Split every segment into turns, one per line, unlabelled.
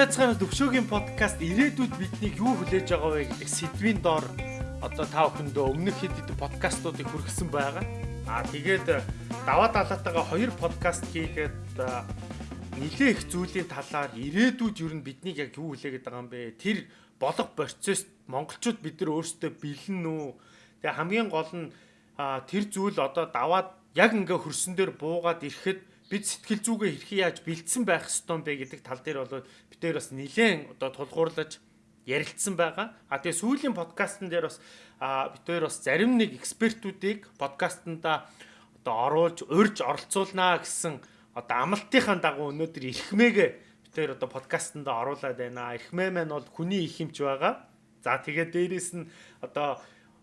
Байцгаана төвшөөгийн подкаст ирээдүйд биднийг юу хүлээж байгаа вэ гэдэг сэдвийн доор одоо та бүхэндөө өмнөх хэд хэдэн подкастуудыг хүргэсэн байгаа. Аа тэгээд даваа далаатайгаа хоёр подкаст хийгээд нэлээ их зүйлийн талаар ирээдүйд юу нь биднийг яг юу хүлээгээд байгаа юм бэ? Тэр болох процесс монголчууд бид нар өөрсдөө бэлэн үү? Тэгээ хамгийн гол нь тэр зүйл одоо даваад яг ингээ хөрсөн дээр буугаад ирэхэд бид сэтгэл зүгээ хэрхэн яаж бэлдсэн байх ёстой бэ гэдэг тал дээр бол бид дээр бас нэлээд одоо тулгуурлаж ярилцсан байгаа. А тэгээ сүүлийн подкастн дээр бас хоёр бас зарим нэг экспертүүдийг подкастнда одоо оруулж урьж оролцуулнаа гэсэн одоо амлалтынхаа дагуу өнөөдөр эрхмээгээ бид хоёр одоо подкастнда оруулаад байна. Эрхмээ маань бол хүний их юмч байгаа. За тэгээ дээрэс нь одоо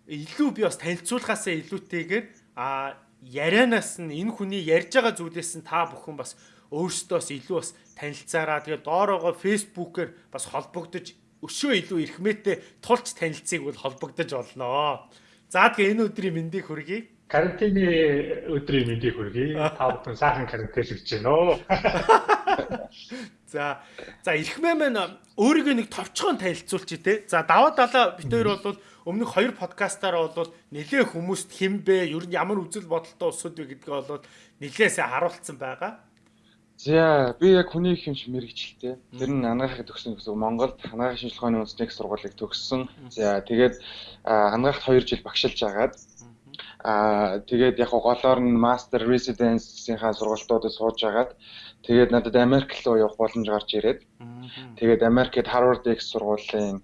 илүү би бас танилцуулахаасаа илүүтэйгээр а ярианаас нь энэ хүний ярьж байгаа зүйлээс нь та бүхэн бас өөрсдөөс илүү бас танилцаараа тэгээд доороогоо фэйсбүүкээр бас холбогдож өшөө илүү эрхмээтэй тулч танилцыг бол холбогдож олноо. За тэгээ энэ өдрийн мэндийг хүргэе.
Карантины өдрийн мэндийг хүргэе. Та бүхэн сайхан карантинлэгч байна оо.
За за эрхмээ маань өөрийгөө нэг товчхон танилцуулчих тий. За даваа далаа бид хоёр бол өмнөх хоёр подкастаараа бол нэлээ хүмүүст хинбэ ер нь ямар үзэл бодолтой улсууд вэ гэдгээ бол нэлээсээ харуулсан байгаа.
За би яг хүний юмш мэрэгчлээ. Тэр нь анагаахыг төгсөн гэсэн Монголд анагаахын шинжилгээний үндэсний сургуулийг төгссөн. За тэгээд анагаахт 2 жил багшилж агаад Аа тэгээд яг голоор нь master residence-ийнхаа сургалтуудад сууж агаад тэгээд надад Америк руу явах боломж гарч ирээд тэгээд Америкт Harvard X сургуулийн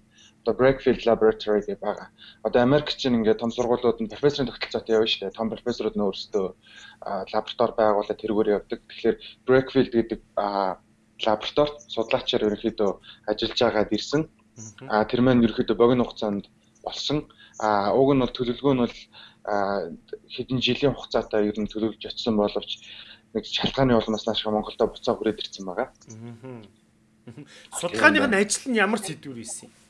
одоо Breakfield Laboratory гэх байгаа. Одоо Америк чинь ингээд том сургуулиуд нь профессорын тогтолцоотой явна шүү дээ. Том профессорууд нь өөрсдөө лаборатори байгуулаад тэргээр явдаг. Тэгэхээр Breakfield гэдэг лабораторид судлаачаар ерөнхийдөө ажиллаж байгаад ирсэн. А тэр маань ерөнхийдөө богино хугацаанд болсон. А уг нь бол төлөвлөгөө нь бол хэдэн жилийн хугацаатай ер нь төлөвлөж очсон боловч нэг шалтгааны улмаас нааш Монголдо буцаа хүрээд ирсэн байгаа.
Судалгааных нь ажил нь ямар сэдвэр ийсэн юм?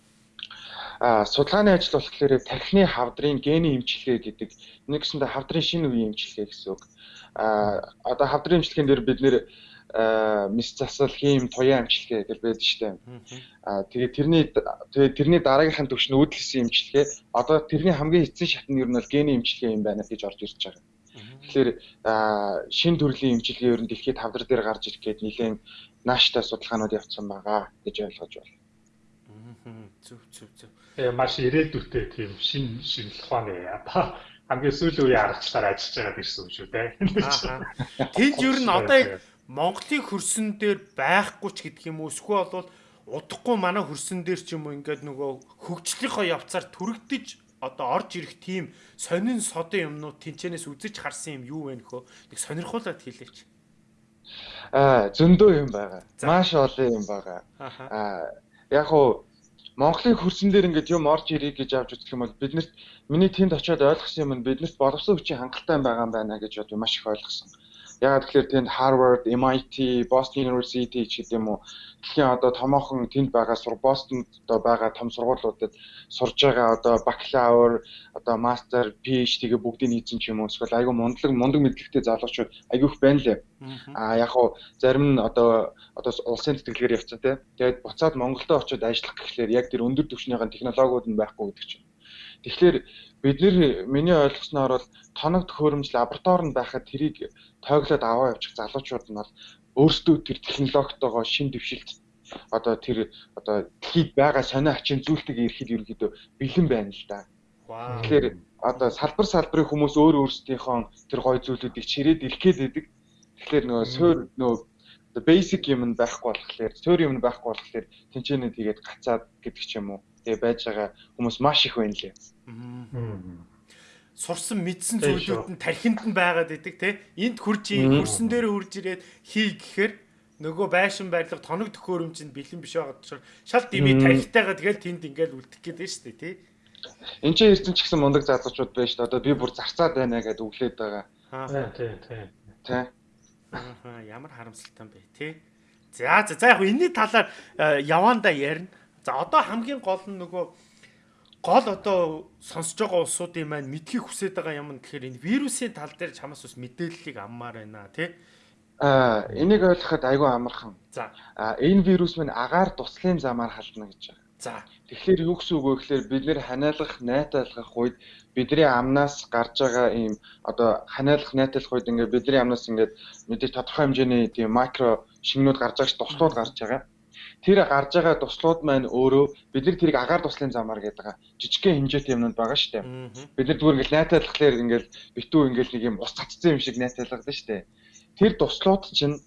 Судалгааны ажил болохоор тархины хавдрын гений эмчилгээ гэдэг нэгсэндээ хавдрын шинэ үеийн эмчилгээ гэсэн үг. А одоо хавдрын эмчилгээнд дээр бид нэр мис засал хийм туяа эмчилгээ гэж байдаг дээ. А тэгээ тэрний тэгээ тэрний дараагийнхын төвш нь үүдэлсэн эмчилгээ одоо тэрний хамгийн эцсийн шат нь ер нь бол гений эмчилгээ юм байна гэж орж ирж байгаа. Тэгэхээр шин төрлийн эмчилгээ ер нь дэлхийд хавдар дээр гарч ирэх гээд нэлээд нааштай судалгаанууд явцсан байгаа гэж ойлгож байна.
Зүг зүг зүг.
Тэгээ маш ирээдүйтэй тийм шин шинжлэх ухааны одоо хамгийн сүүлийн үеийн аргачлаар ажиллаж байгаа гэсэн үг шүү дээ.
Тэнд ер нь одоо яг Монголын хөрсөн дээр байхгүй ч гэдэг юм уу эсвэл бол удахгүй манай хөрсөн дээр ч юм уу ингээд нөгөө хөгжлийнхоо явцаар түрэгдэж одоо орж ирэх тийм сонин содын юмнууд тэнчэнээс үзэж харсан юм юу вэ нөхөө нэг сонирхуулаад хэлээч.
Аа зөндөө юм байгаа. Маш олон юм байгаа. Аа яг уу Монголын хөрсөн дээр ингээд юм орж ирэх гэж авч үзэх юм бол биднэрт миний тэнд очиод ойлгосон юм нь биднэрт боловсон хүчин хангалттай байгаа юм байна гэж бод маш их ойлгосон. Ягаад тэгэхээр тэнд Harvard, MIT, Boston University ч гэдэг юм уу дэлхийн одоо томоохон тэнд байгаа сур Бостонд одоо байгаа том сургуулиудад сурж байгаа одоо бакалавр, одоо мастер, PhD-гээ бүгдийг нийцсэн ч юм уу эсвэл айгүй мундаг мундаг мэдлэгтэй залуучууд айгүй их байна лээ. Аа яг хуу зарим нь одоо одоо улсын тэтгэлгээр явцсан те. Тэгээд буцаад Монголдо очиод ажиллах гэхлээр яг тэр өндөр түвшнийхэн технологиуд нь байхгүй гэдэг чинь. Тэгэхээр бид нэр миний ойлгосноор бол тоног төхөөрөмж лаборатори нь байхад тэрийг тойглоод аваа явуучих залуучууд нь бол өөрсдөө тэр технологитойгоо шин дэвшилт одоо тэр одоо дэлхийд байгаа сонио ачин зүйлтэг ирэхэд ерөнхийдөө бэлэн байна л да. Тэгэхээр одоо салбар салбарын хүмүүс өөр өөрсдийнхөө тэр гой зүйлүүдийг чирээд илгээд идэг. Тэгэхээр нөгөө суур нөгөө basic юм нь байхгүй болохоор суур юм нь байхгүй болохоор тэнцэнэ тэгээд гацаад гэдэг ч юм уу. Тэгээ байж байгаа хүмүүс маш их байна лээ. Аа
сурсан мэдсэн зүйлүүд нь тархинд нь байгаад идэг те энд хурж хөрсөн дээр хурж ирээд хий гэхээр нөгөө байшин байрлал тоног төхөөрөмжөнд бэлэн биш байгаа. Учраас шал дими тархитайгаа тэгэл тэнд ингээл үлдэх гээд дээ тий
Энд чинь ирсэн ч гэсэн мундаг залуучууд байна шүү дээ одоо би бүр зарцаад байна гэдээ өглөөд байгаа.
Тий тий
тий
Аа ямар харамсалтай юм бэ тий За за за яг энэний талаар э, явандаа ярина. За одоо хамгийн гол нь нөгөө гол одоо сонсож байгаа улсуудын маань мэдхийг хүсэж байгаа юм гэхээр энэ вирусын тал дээр чамаас бас мэдээллийг аммаар байна тий.
Аа энийг ойлгоход айгүй амархан. За. Аа энэ вирус мань агаар туслахын замаар халдна гэж байна. За. Тэгэхээр юу гэсэн үг вэ гэхээр бид нэр ханиалгах, найтайлгах үед бидний амнаас гарч байгаа ийм одоо ханиалгах, найтайлгах үед ингээд бидний амнаас ингээд мэдээж тодорхой хэмжээний тийм макро шингэнүүд гарч байгаа ш туслууд гарч байгаа. Тэр гарч байгаа туслууд маань өөрөө бид нар тэрийг агаар туслын замаар гэдэг. Жижигхэн хэмжээтэй юмнууд байгаа шүү дээ. Бид нар зүгээр ингээл найтайлахлаар ингээл битүү ингээл нэг юм ус цацсан юм шиг найтайлгадаг шүү дээ. Тэр туслууд чинь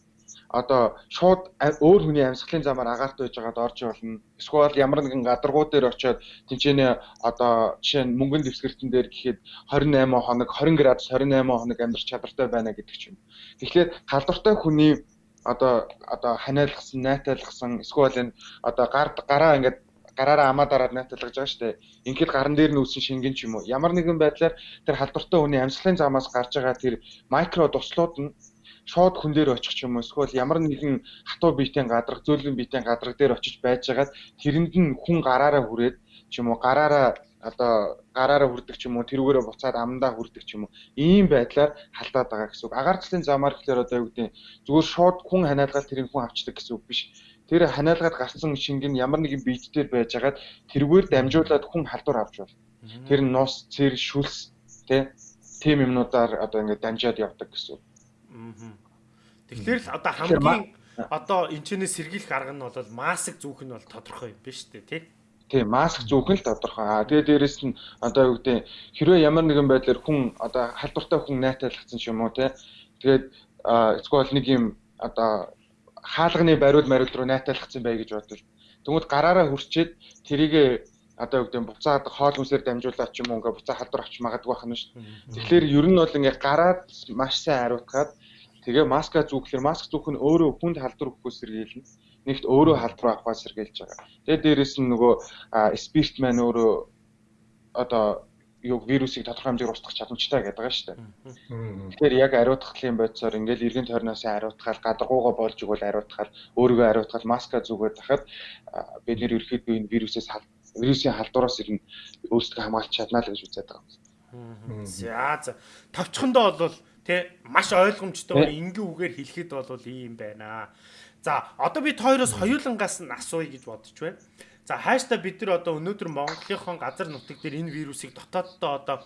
одоо шууд өөр хүний амьсгалын замаар агаарт байж байгаад орж болно. Эсвэл ямар нэгэн гадаргуу дээр очиод тэнцэнэ одоо жишээ нь мөнгөн дэвсгэртэн дээр гэхэд 28 хоног 20 градус 28 хоног амьдрах чадвартай байна гэдэг ч юм. Тэгэхээр халдвартай хүний одоо одоо ханиалгасан, найтайлгсан эсвэл энэ одоо гар гараа ингээд гараараа амаа дараад найталгаж байгаа шүү дээ. Ингээд гаран дээр нь үүсэн шингэн ч юм уу. Ямар нэгэн байдлаар тэр халдвартай хүний амьсгалын замаас гарч байгаа тэр микро туслууд нь шууд хүн дээр очих юм эсвэл ямар нэгэн хатуу биетийн гадраг зөөлөн биетийн гадраг дээр очиж байжгаад тэрэнд нь хүн гараараа хүрээд ч юм уу гараараа одоо гараараа хүрдэг ч юм уу тэрүүгээрээ буцаад амандаа хүрдэг ч юм уу ийм байдлаар халдаад байгаа гэсэн үг. Агаарчлалын замаар гэхээр одоо юу гэдэг зүгээр шууд хүн ханиалгаад тэрийг хүн авчдаг гэсэн үг биш. Тэр ханиалгаад гарсан шинг нь ямар нэгэн биет дээр байжгаад тэрүүгээр дамжуулаад хүн халдвар авч бол. Тэр нус, цэр, шүлс тэ тийм юмнуудаар одоо ингээд дамжаад явдаг гэсэн үг.
Тэгэхээр л одоо хамгийн одоо энэчнээс сэргийлэх арга нь бол маск зүүх нь бол тодорхой юм биш үү тий?
Тийм, маск зүүх нь тодорхой. Аа тэгээ дээрэс нь одоо юу гэдэг хэрвээ ямар нэгэн байдлаар хүн одоо халдвартай хүн найтайлгдсан ч юм уу тий. Тэгээд эсвэл нэг юм одоо хаалганы бариул мариул руу найтайлгдсан бай гэж бодвол тэгмүүд гараараа хурчээд тэрийг одоо юу гэдэг буцаад хоол хүнсээр дамжуулаад ч юм уу ингээ буцаа халдвар авч магадгүй байх нь шүү дээ. Тэгэхээр ер нь бол ингээ гараад маш сайн хариуцгаад Тэгээ маска зүүхлээр маск зүүх нь өөрөө хүнд халдвар өгөхөөс сэргийлнэ. Нэгт өөрөө халдвар авахаас сэргийлж байгаа. Тэгээ дээрэс нь нөгөө спирт маань өөрөө одоо юу вирусыг тодорхой хэмжээгээр устгах чадамжтай гэдэг байгаа шүү дээ. Тэгэхээр яг ариутгахлын бодисоор ингээл эргэн тойрноос ариутгаал гадаргуугаа болж игэл ариутгаал өөрийгөө ариутгаал маска зүгээд тахад бид нэр ерөөхдөө энэ вирусээс вирусын халдвараас ирнэ өөрсдөө хамгаалж чаднаа л гэж үзээд байгаа
юм. За за товчхондоо бол Тэ маш ойлгомжтой энгийн үгээр хэлэхэд бол ийм байна. За одоо бид хоёроос хоёулангаас нь асууя гэж бодож байна. За хайштай бид нар одоо өнөөдөр Монголынхон газар нутаг дээр энэ вирусыг дотооддоо одоо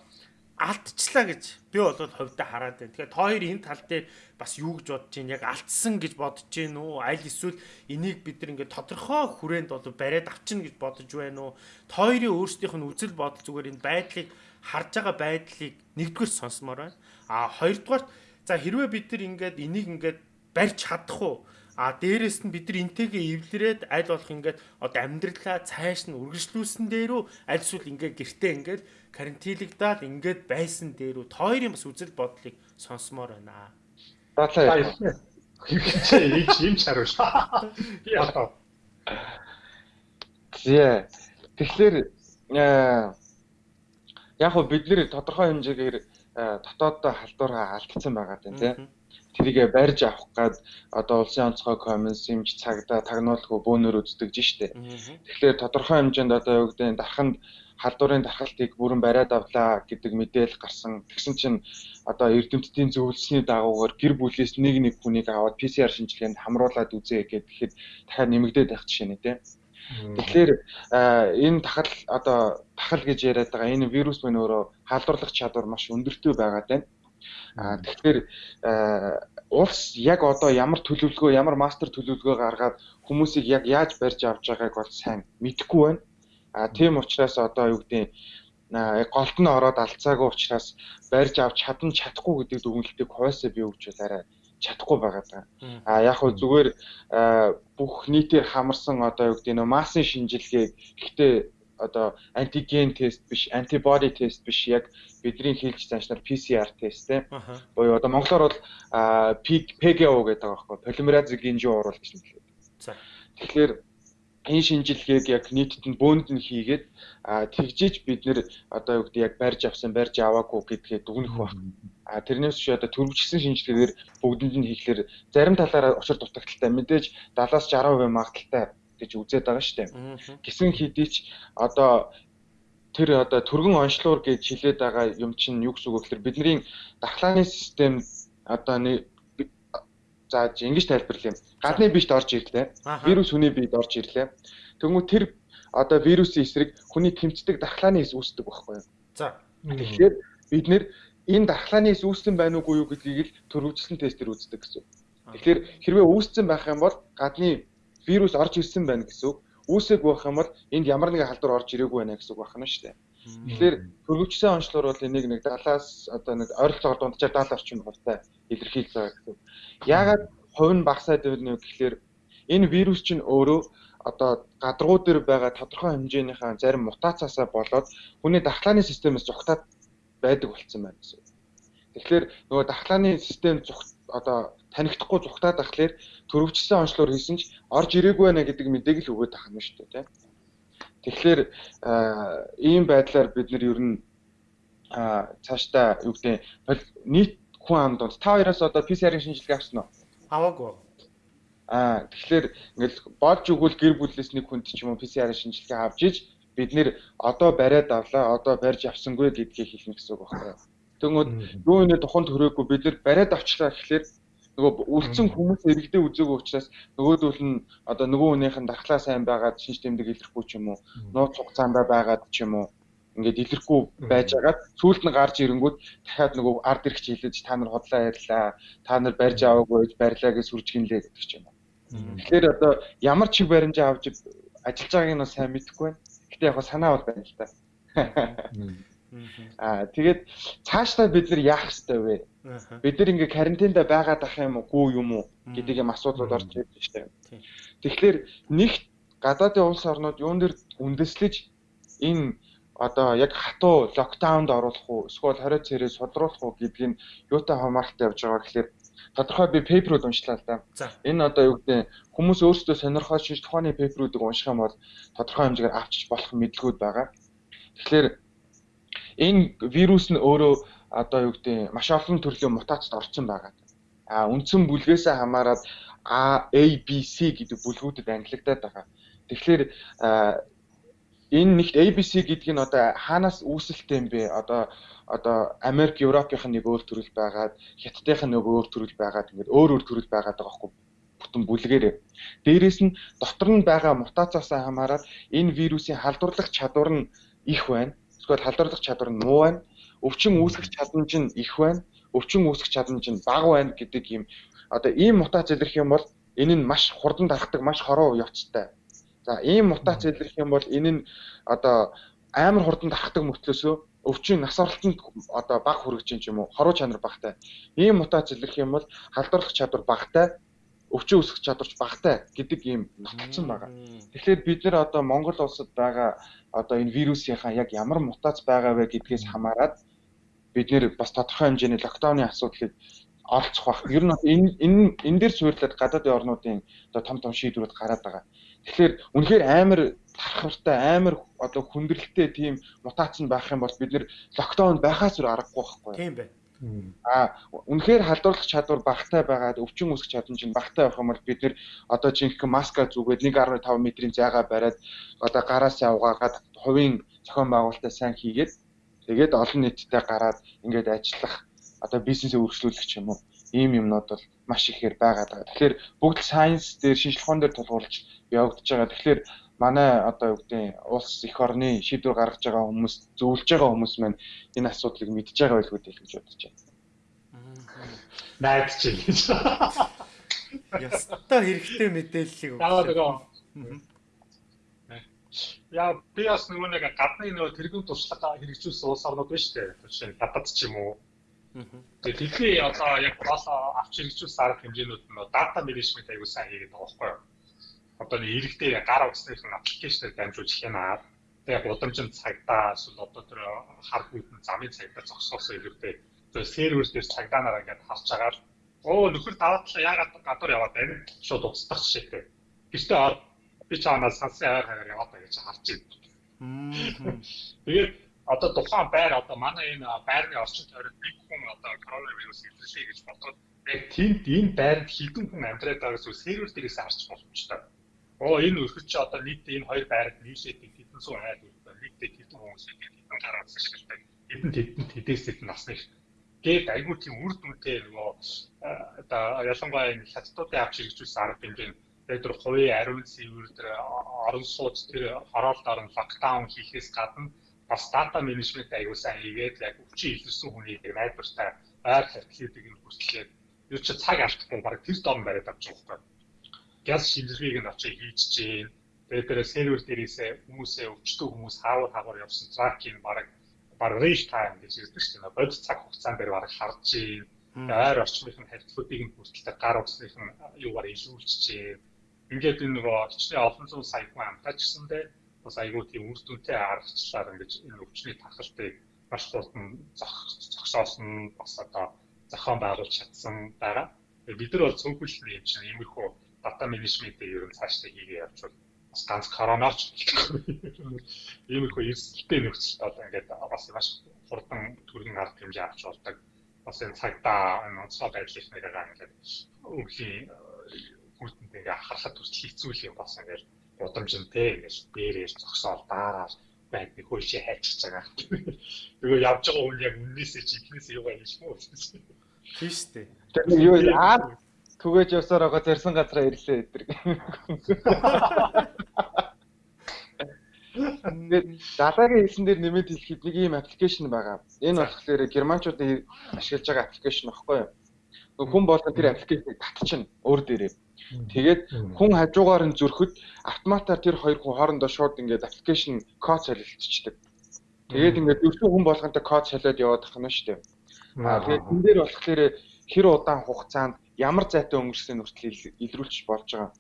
алдчихлаа гэж би бол хувьдаа хараад байна. Тэгэхээр та хоёр энэ тал дээр бас юу гэж бодож байна? Яг алдсан гэж бодож байна уу? Аль эсвэл энийг бид нар ингээд тодорхой хүрээнд бол бариад авчна гэж бодож байна уу? Та хоёрын өөрсдийнх нь үзэл бодол зүгээр энэ байдлыг харж байгаа байдлыг нэгдүгээр сонсомоор байна. А хоёрдугаар за хэрвээ бид нар ингээд энийг ингээд барьж чадах уу? А дээрэс нь бид нар энтэйгээ эвлэрээд аль болох ингээд одоо амьдралаа цааш нь үргэлжлүүлсэн дээрүү аль эсвэл ингээд гэртээ ингээд карантинлагдаад ингээд байсан дээрүү тойрын бас үзэл бодлыг сонсомоор байна.
Баалаа. Чи ийч юм чаруул. Яа.
Зэ. Тэгэхээр яг хөө бид нэр тодорхой хэмжээгээр дотооддоо халдвараа алдсан байгаа юм тийм. Тэрийгэ барьж авах гад одоо улсын онцгой комисс юмч цагдаа тагнуулгүй бөөнөр үздэг штэ. Тэгэхээр тодорхой хэмжээнд одоо юу гэдэг дарханд халдварын дархалтыг бүрэн бариад авлаа гэдэг мэдээлэл гарсан. Тэгсэн чинь одоо эрдэмтдийн зөвлөсний дагуугаар гэр бүлээс нэг нэг хүнийг аваад PCR шинжилгээнд хамруулад үзээ гэхэд дахиад нэмэгдээд байх жишээ нэ тийм. Тэгэхээр энэ тахал одоо тахал гэж яриад байгаа энэ вирус мань өөрөө халдварлах чадвар маш өндөртэй байгаад байна. А тэгэхээр улс яг одоо ямар төлөвлөгөө, ямар мастер төлөвлөгөө гаргаад хүмүүсийг яг яаж барьж авч байгааг бол сайн мэдэхгүй байна. А тийм учраас одоо юу гэдэг голд нь ороод алцаагүй учраас барьж авч чадан чадахгүй гэдэг дүгнэлтийг хойсоо би өгч арай чадахгүй байгаа даа. А яг хөө зүгээр бүх нийтээр хамарсан одоо юу гэдэг нөө массын шинжилгээг гэхдээ одоо антиген тест биш, антибody тест биш яг бидний хэлж заашнаар PCR тест те. Боёо одоо монголоор бол PGO гэдэг байгаа байхгүй полимеразы гинжин уурал гэж нэрлэдэг. За. Тэгэхээр энэ шинжилгээг яг нийтэд нь бөөнд нь хийгээд тэгжиж бид нэр одоо юу гэдэг яг барьж авсан барьж аваагүй гэдгээ дүгнэх баг. А тэрнээс чи одоо төрөвчсөн шинжилгээгээр бүгдэнд нь хийхлээр зарим талаараа учир дутагдaltaй мэдээж 70-аас 60% магадaltaй гэж үзээд байгаа шүү дээ. Гисэн хэдий ч одоо тэр одоо түргэн онцлуур гэж хэлээд байгаа юм чинь юу гэсэн үг вэ гэхээр бидний дархлааны систем одоо нэг зааж ингэж тайлбарлая. Гадны биед орж ирлээ. Вирус хүний биед орж ирлээ. Тэгмүү тэр одоо вирусын эсрэг хүний тэмцдэг дархлааны эс үүсдэг байхгүй юу?
За.
Тэгэхээр бид нэр энэ дархлааны эс үүссэн байна уугүй юу гэдгийг л төрөвчлэн тестээр үздэг гэсэн. Тэгэхээр хэрвээ үүссэн байх юм бол гадны вирус орж ирсэн байна гэсэн үг. Үүсэг байх юм бол энд ямар нэгэн халдвар орж ирээгүй байна гэсэн үг байна шүү дээ. Тэгэхээр хөрвөгчсөн онцлоор бол энийг нэг 70-аас одоо нэг ойролцоогоор дунджаар 70 орчим хувьтай илэрхийлж байгаа гэсэн. Яагаад хувь нь багасаад байна вэ гэхээр энэ вирус чинь өөрөө одоо гадаргуу дээр байгаа тодорхой хэмжээнийхээ зарим мутацаасаа болоод хүний дархлааны системээс зүгтаад байдаг болцсон байна гэсэн. Тэгэхээр нөгөө дархлааны систем зүгт одоо танихдахгүй зүгтаад ахлаар төрөвчсөн онцлоор хийсэн ч орж ирээгүй байна гэдэг мэдээг л өгөөд тахна шүү дээ тийм. Тэгэхээр ийм байдлаар бид нар ер нь цаашдаа юу гэдэг нийт хүн амд та хоёроос одоо PCR-ийн шинжилгээ авсан уу?
Аваагүй.
Аа тэгэхээр ингээл болж өгвөл гэр бүлээс нэг хүнд ч юм уу PCR-ийн шинжилгээ авч иж бид нэр одоо бариад авлаа, одоо барьж авсангүй гэдгийг хэлнэ гэсэн үг байна. Тэгмээд юу нэ туханд төрөөгүй бид нар бариад авчлаа гэхлээр нөгөө үлдсэн хүмүүс эрэгдээ үзээгүй учраас нөгөөдөл нь одоо нөгөө хүнийх нь дархлаа сайн байгаад шинж тэмдэг илэрхгүй ч юм уу нууц хугацаанд байгаад ч юм уу ингээд илэрхгүй байж байгаад сүүлд нь гарч ирэнгүүт дахиад нөгөө ард ирэх хилэж та нар хотлоо ярьлаа та нар барьж аваагүй барьлаа гэж сүржгинлээ гэдэг ч юм уу. Тэгэхээр одоо ямар чиг баримжаа авч ажиллаж байгааг нь сайн мэдэхгүй байна. Гэтэ яг санаа бол байна л та. Аа тэгээд цаашдаа бид нар яах ёстой вэ? Бид нар ингээ карантинда байгаад ах юм уу юм уу гэдэг юм асуудлууд орж ирж байна. Тэгэхээр нэг гадаадын улс орнууд юун дээр үндэслэж энэ одоо яг хатуу локдаунд оруулах уу эсвэл 20 цэрээ судруулах уу гэдгийг юутай хамааралтай явж байгаа гэхэлэр тодорхой би пейперүүд уншлаа л да. Энэ одоо юу гэдэг хүмүүс өөрсдөө сонирхоод шинж тухааны пейперүүдийг унших юм бол тодорхой хэмжээгээр авчиж болох мэдлгүүд байгаа. Тэгэхээр энэ вирус нь өөрөө одоо юу гэдэг маш олон төрлийн мутацид орсон байгаа. А үндсэн бүлгээс хамаарат A, A, B, C гэдэг бүлгүүдэд ангилагдаад байгаа. Тэгэхээр энэ нэгт ABC гэдэг нь одоо хаанаас үүсэлтэй юм бэ? Одоо одоо Америк, Европынх нь нэг өөр төрөл байгаад, Хятадынх нь нэг өөр төрөл байгаад ингээд өөр өөр төрөл байгаад байгаа байхгүй бүтэн бүлгээрээ. Дээрээс нь дотор нь байгаа мутацаас хамаарат энэ вирусын халдварлах чадвар нь их байна эсвэл халдварлах чадвар нь муу байна. Өвчин үүсгэх чадамж нь их байна. Өвчин үүсгэх чадамж нь бага байна гэдэг ийм одоо ийм мутац илэрх юм бол энэ нь маш хурдан тархдаг, маш хороо явцтай. За ийм мутац илэрх юм бол энэ нь одоо амар хурдан тархдаг мөртлөөсөө өвчин нас оролтонд одоо бага хүрэж юм уу хоруу чанар багтай. Ийм мутац илэрх юм бол халдварлах чадвар багтай өвчин үүсгэх чадварч багтай гэдэг ийм нотолцсон байгаа. Тэгэхээр бид нэр одоо Монгол улсад байгаа одоо энэ вирусынхаа яг ямар мутац байгаа вэ гэдгээс хамаарат бид нэр бас тодорхой хэмжээний локдауны асуудлыг оролцох бах. Ер нь энэ энэ энэ дээр суйрлаад гадаадын орнуудын одоо том том шийдвэрүүд гараад байгаа. Тэгэхээр үнэхээр амар тархавартай амар одоо хүндрэлтэй тийм мутац нь байх юм бол бид нэр локдаун байхаас өөр аргагүй байхгүй.
Тийм бай.
А үнэхээр халдварлах чадвар багтай байгаад өвчин үүсгэх чадамж нь багтай байх юм бол бид нэр одоо жинхэнэ маска зүгээд 1.5 метрийн зайгаа бариад одоо гараас явгаагаад хувийн зохион байгуулалтаа сайн хийгээд тэгээд олон нийтэд гараад ингээд ажиллах одоо бизнесээ өргөжлүүлэх ч юм уу ийм юмнууд бол маш ихээр байгаа. Тэгэхээр бүгд сайенс дээр шинжилгээ ухаан дээр тулгуурлаж явагдаж байгаа. Тэгэхээр манай одоо юу гэдэг улс эх орны шийдвэр гаргаж байгаа хүмүүс зөвлөж байгаа хүмүүс маань энэ асуудлыг мэдж байгаа байлгүй гэж бодож байна.
Найдаж байна гэж.
Ястаа хэрэгтэй мэдээллийг
өгсөн. Яа би бас нөгөө нэг гадны нөгөө тэргүүн туршлага хэрэгжүүлсэн улс орнууд шүү дээ. Жишээ нь Хятад ч юм уу. Тэгээд тэдний одоо яг гол авч хэрэгжүүлсэн арга хэмжээнүүд нь дата менежмент аягүй сайн хийгээд байгаа байхгүй юу? Одоо нэг иргэдээ гар утасных аппликейшнээр дамжуулж хянаад яг удамжинд цагдаа эсвэл одоо тэр хар хүйтэн замын цагдаа зогсоосоо илүүтэй. Тэр сервер дээр цагдаагаар ингээд харж агаад оо нөхөр даваатлаа яагаад гадуур яваад байна? Шууд уцдах жишээтэй. Гэртээ ор би чаанаас сансан аваар хагаар яваад байгаа гэж харж байна. Тэгээд одоо тухайн байр одоо манай энэ байрны орчин тойрог нэг хүн одоо коронавирус илэрлээ гэж бодоод яг тэнд энэ байранд хідэн хүн амьдраад байгаас сервер дээрээс харж боломжтой оо энэ өрхөч чи одоо нийт энэ хоёр байранд нийлээд хэдэн суу айл үлдээ нийтдээ хэдэн хүмүүс хэдэн гараад ашигладаг хэдэн хэдэн тэдээсэд насны гээд айгүй тийм үр дүнтэй нөгөө одоо ялангуяа энэ хятадуудын авч хэрэгжүүлсэн арга хэмжээ тэгээд тэр хувийн ариун цэвэр тэр орон сууц тэр хороолт орон локдаун хийхээс гадна бас дата менежмент аягүй сайн хийгээд яг өвчин илэрсэн хүнийг найдвартай байр хартлуудыг нь хүслээд юу ч цаг алдахгүй баг тэр дом бариад авч байгаа байхгүй. Газ шинжилгээг нь очиж хийж чинь тэгээд тэр сервер дээрээсээ хүмүүсээ өвчтөө хүмүүс хаавар хаагар явсан тракийг баг баг рейш тайм гэж ярьдаг шүү дээ. Бод цаг хугацаанд дээр баг харж чинь ойр орчмын харилцаатыг нь бүртэлтэй гар утсных нь юугаар илүүлж чинь ингээд энэ нөгөө хичнээн олон зуун сая хүн амтаачсандээ бас айгүй тийм үр дүнтэй аргачлаар ингэж энэ өвчний тархалтыг маш хурдан зогсоосон бас одоо зохион байгуулж чадсан байгаа. Бид нар бол цөөхөлний юм чинь иймэрхүү дата менежментийг ер нь цаашдаа хийгээ явж бол бас ганц коронавч иймэрхүү эрсдэлтэй нөхцөлд одоо ингээд бас маш хурдан төргийн арга хэмжээ авч болдог. Бас энэ цагдаа энэ онцгой байдлын нэрээр ингээд өвлийн хүйтэнтэй ингээд харахад хүртэл хэцүү юм бас ингээд удамжинтэй ингээд дээрээс зогсоол даараар байд нэг хөлшөө хайчих байгаа. Тэгээ явж байгаа хүн яг үннээсээ чи ихнээсээ юугаа хийж мүү.
Тийм шүү дээ.
Тэгээ юу аа түгэж явсаар байгаа зарсан газараа ирлээ эдэр. Тэгээд далаагийн хэлсэн дээр нэмээд хэлэхэд нэг ийм аппликейшн байгаа. Энэ болохоор германчуудын ашиглаж байгаа аппликейшн багхгүй юу? Хүн болгон тэр аппликейшнийг татчихна өөр дээрээ. Тэгээд хүн хажуугаар нь зөрөхөд автоматар тэр хоёр хүн хоорондоо шууд ингээд аппликейшн код солилцчихдаг. Тэгээд ингээд өвчин хүн болгонтой код солиод яваад тахна шүү дээ. Аа тэгээд энэ дээр болохоор хэр удаан хугацаанд ямар зайтай өнгөрсөн нүртэл илрүүлж болж байгаа.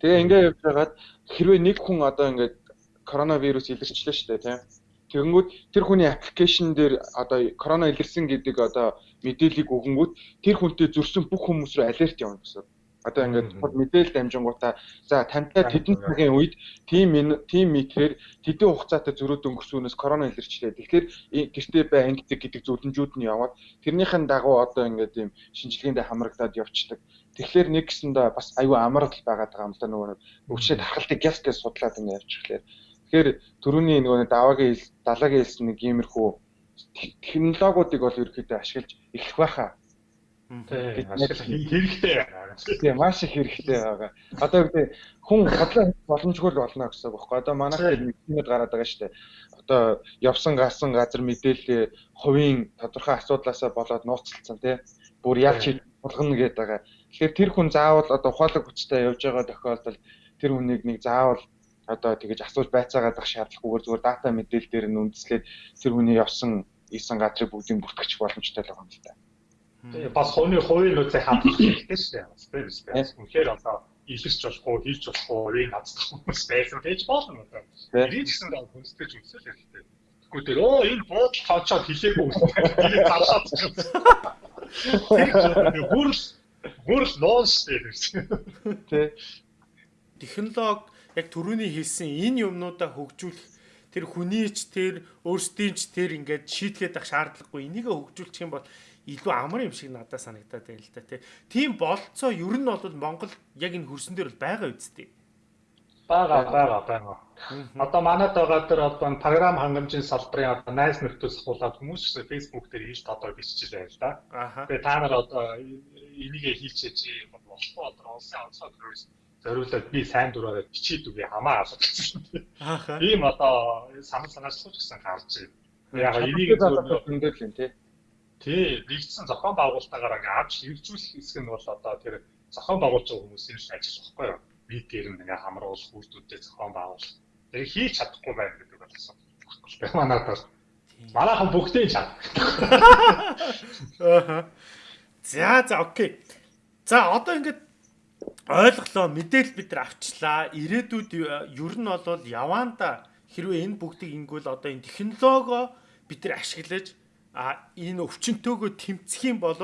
Тэгээ ингээд явж байгаад хэрвээ нэг хүн одоо ингээд коронавирус илэрчлээ шүү дээ тийм. Тэгэнгүүт тэр хүний аппликейшн дээр одоо корона илэрсэн гэдэг одоо мэдээллийг өгөнгүүт тэр хүнтэй зөрсөн бүх хүмүүс рүү алерт явна гэсэн. Одоо ингээд мэдээлэл дамжингуудаа за тантай тэдэн цагийн үед тим тим метрээр тэдэн хугацаатай зөрөөд өнгөрсөнөөс корона илэрчлээ. Тэгэхээр гэртээ бай ангидаг гэдэг зөвлөмжүүд нь яваад тэрнийхэн дагуу одоо ингээд ийм шинжилгээндээ хамрагдаад явцдаг. Тэгэхээр нэг гэсэндээ бас аюу амрал байгаад байгаа юм да нөгөө өвчнөө тархалтыг гяс гэж судлаад ингээд явчихлаа. Тэгэхээр төрөний нөгөө даваагийн далаагийн хэлсэн нэг иймэрхүү технологиудыг бол ерөөхдөө ашиглаж эхлэх байхаа
хэрэгтэй
Тийм маш их хэрэгтэй байгаа. Одоо үгүй хүн бодлоо боломжгүй л болно гэсэн үг байхгүй. Одоо манайх юмуд гараад байгаа шүү дээ. Одоо явсан гарсан газар мэдээлэл хувийн тодорхой асуудлаасаа болоод нууцлцсан тий. Бүр яаж болгоно гэдэг байгаа. Тэгэхээр тэр хүн заавал одоо ухаалаг хүчтэй явж байгаа тохиолдолд тэр хүнийг нэг заавал одоо тэгэж асууж байцаагаад ах шаардлагагүйгээр зүгээр дата мэдээлэл дээр нь үндэслээд тэр хүний явсан ийсэн газрыг бүгдийг бүртгэж боломжтой л байгаа юм л та.
Тэгээ бас хувийн хувийн нөөцийг хадгалах хэрэгтэй шүү дээ. Бас тийм шүү дээ. Үнэхээр одоо илэрч болохгүй, хийж болохгүй, энэ хацдах хүмүүс байсан байж болно одоо. Ирээд гэсэн даа хүнстэйж үзэл хэрэгтэй. Тэгвэл тэр оо энэ буудал тоочоод хилээгүй үстэй. Тэгээ заршаад. Хүрл хүрл ноос дээ.
Тэ. Технологи яг түрүүний хэлсэн энэ юмнуудаа хөгжүүлэх тэр хүнийч тэр өөрсдийн ч тэр ингээд шийдгээд ах шаардлагагүй энийг хөгжүүлчих юм бол илүү амар юм шиг надад санагдаад байна л да тийм болцоо ер нь бол Монгол яг энэ хөрсөн дээр бол байгаа үсттэй.
Бага бага бага. Одоо манайд байгаа тэр одоо програм хангамжийн салбарын одоо найз нөхдөс хуулаад хүмүүс Facebook дээр хийж одоо биччихэл байл да. Тэгээ та нар одоо энийг хийчихээ болохгүй одоо улсын онцгой төрөөс зориулаад би сайн дураараа бичээд үгүй хамаа асуусан. Ийм одоо санал санаачлах гэсэн гарч байна. Яг энийг зөв
өндөр л юм тий.
Тий, нэгдсэн зохион байгуулалтаагаар ингээ авч хэрэгжүүлэх хэсэг нь бол одоо тэр зохион байгуулж байгаа хүмүүсийн ажил баггүй юу? Би дээр нь ингээ хамруулах үйлдэлтэй зохион байгуулах. Тэгээ хийж чадахгүй байх гэдэг бол асуу. Манайд бол манайхан бүгдээ чад.
За за окей. За одоо ингээд ойлголоо мэдээлэл бид нар авчлаа. Ирээдүйд ер нь бол яваанда хэрвээ энэ бүгдийг ингүүл одоо энэ технологио бид нар ашиглаж а энэ өвчнөтөөгөө тэмцэх юм бол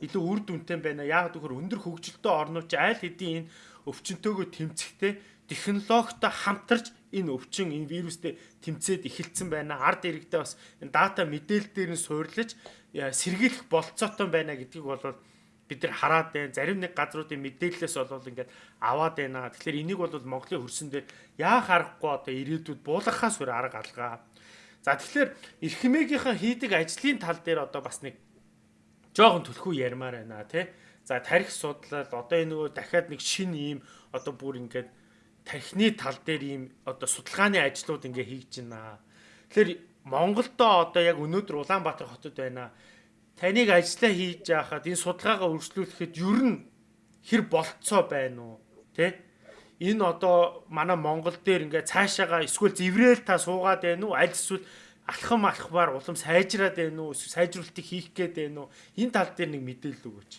илүү үр дүнтэй байна. Яг гэхээр өндөр хөгжилтэй орнууд айл хэдийн энэ өвчнөтөөгөө тэмцэхдээ технологитой хамтарч энэ өвчин энэ вирустэй тэмцээд эхэлсэн байна. Ард иргэдээ бас энэ дата мэдээлэл дээр нь суурлаж сэргийлэх болцоотой байна гэдгийг бол бид нар хараад байна. Зарим нэг газруудын мэдээлэлээс бол ингээд аваад байна. Тэгэхээр энийг бол Монголын хөрсөн дээр яа харахгүй одоо ирээдүйд буулгахаас өөр арга алгаа За тэгэхээр эрхмэгийнхаа хийдэг ажлын тал дээр одоо бас нэг жоохон төлхөө ярмаар байна тий. За тарих судлал одоо энэ нөгөө дахиад нэг шин ийм одоо бүр ингээд тархины тал дээр ийм одоо судалгааны ажлууд ингээ хийж байна. Тэгэхээр Монголдо одоо яг өнөөдөр Улаанбаатар хотод байна. Таныг ажиллаа хийж яхад энэ судалгаагаа үргэлжлүүлэхэд ер нь хэр болцоо байна уу? Тэ? Энэ одоо манай Монгол дээр ингээ цаашаага эсвэл зэврээл та суугаад байна уу? Аль эсвэл алхам алхмаар улам сайжраад байна уу? Эсвэл сайжруулалтыг хийх гээд байна уу? Энэ тал дээр нэг мэдээлэл өгөөч.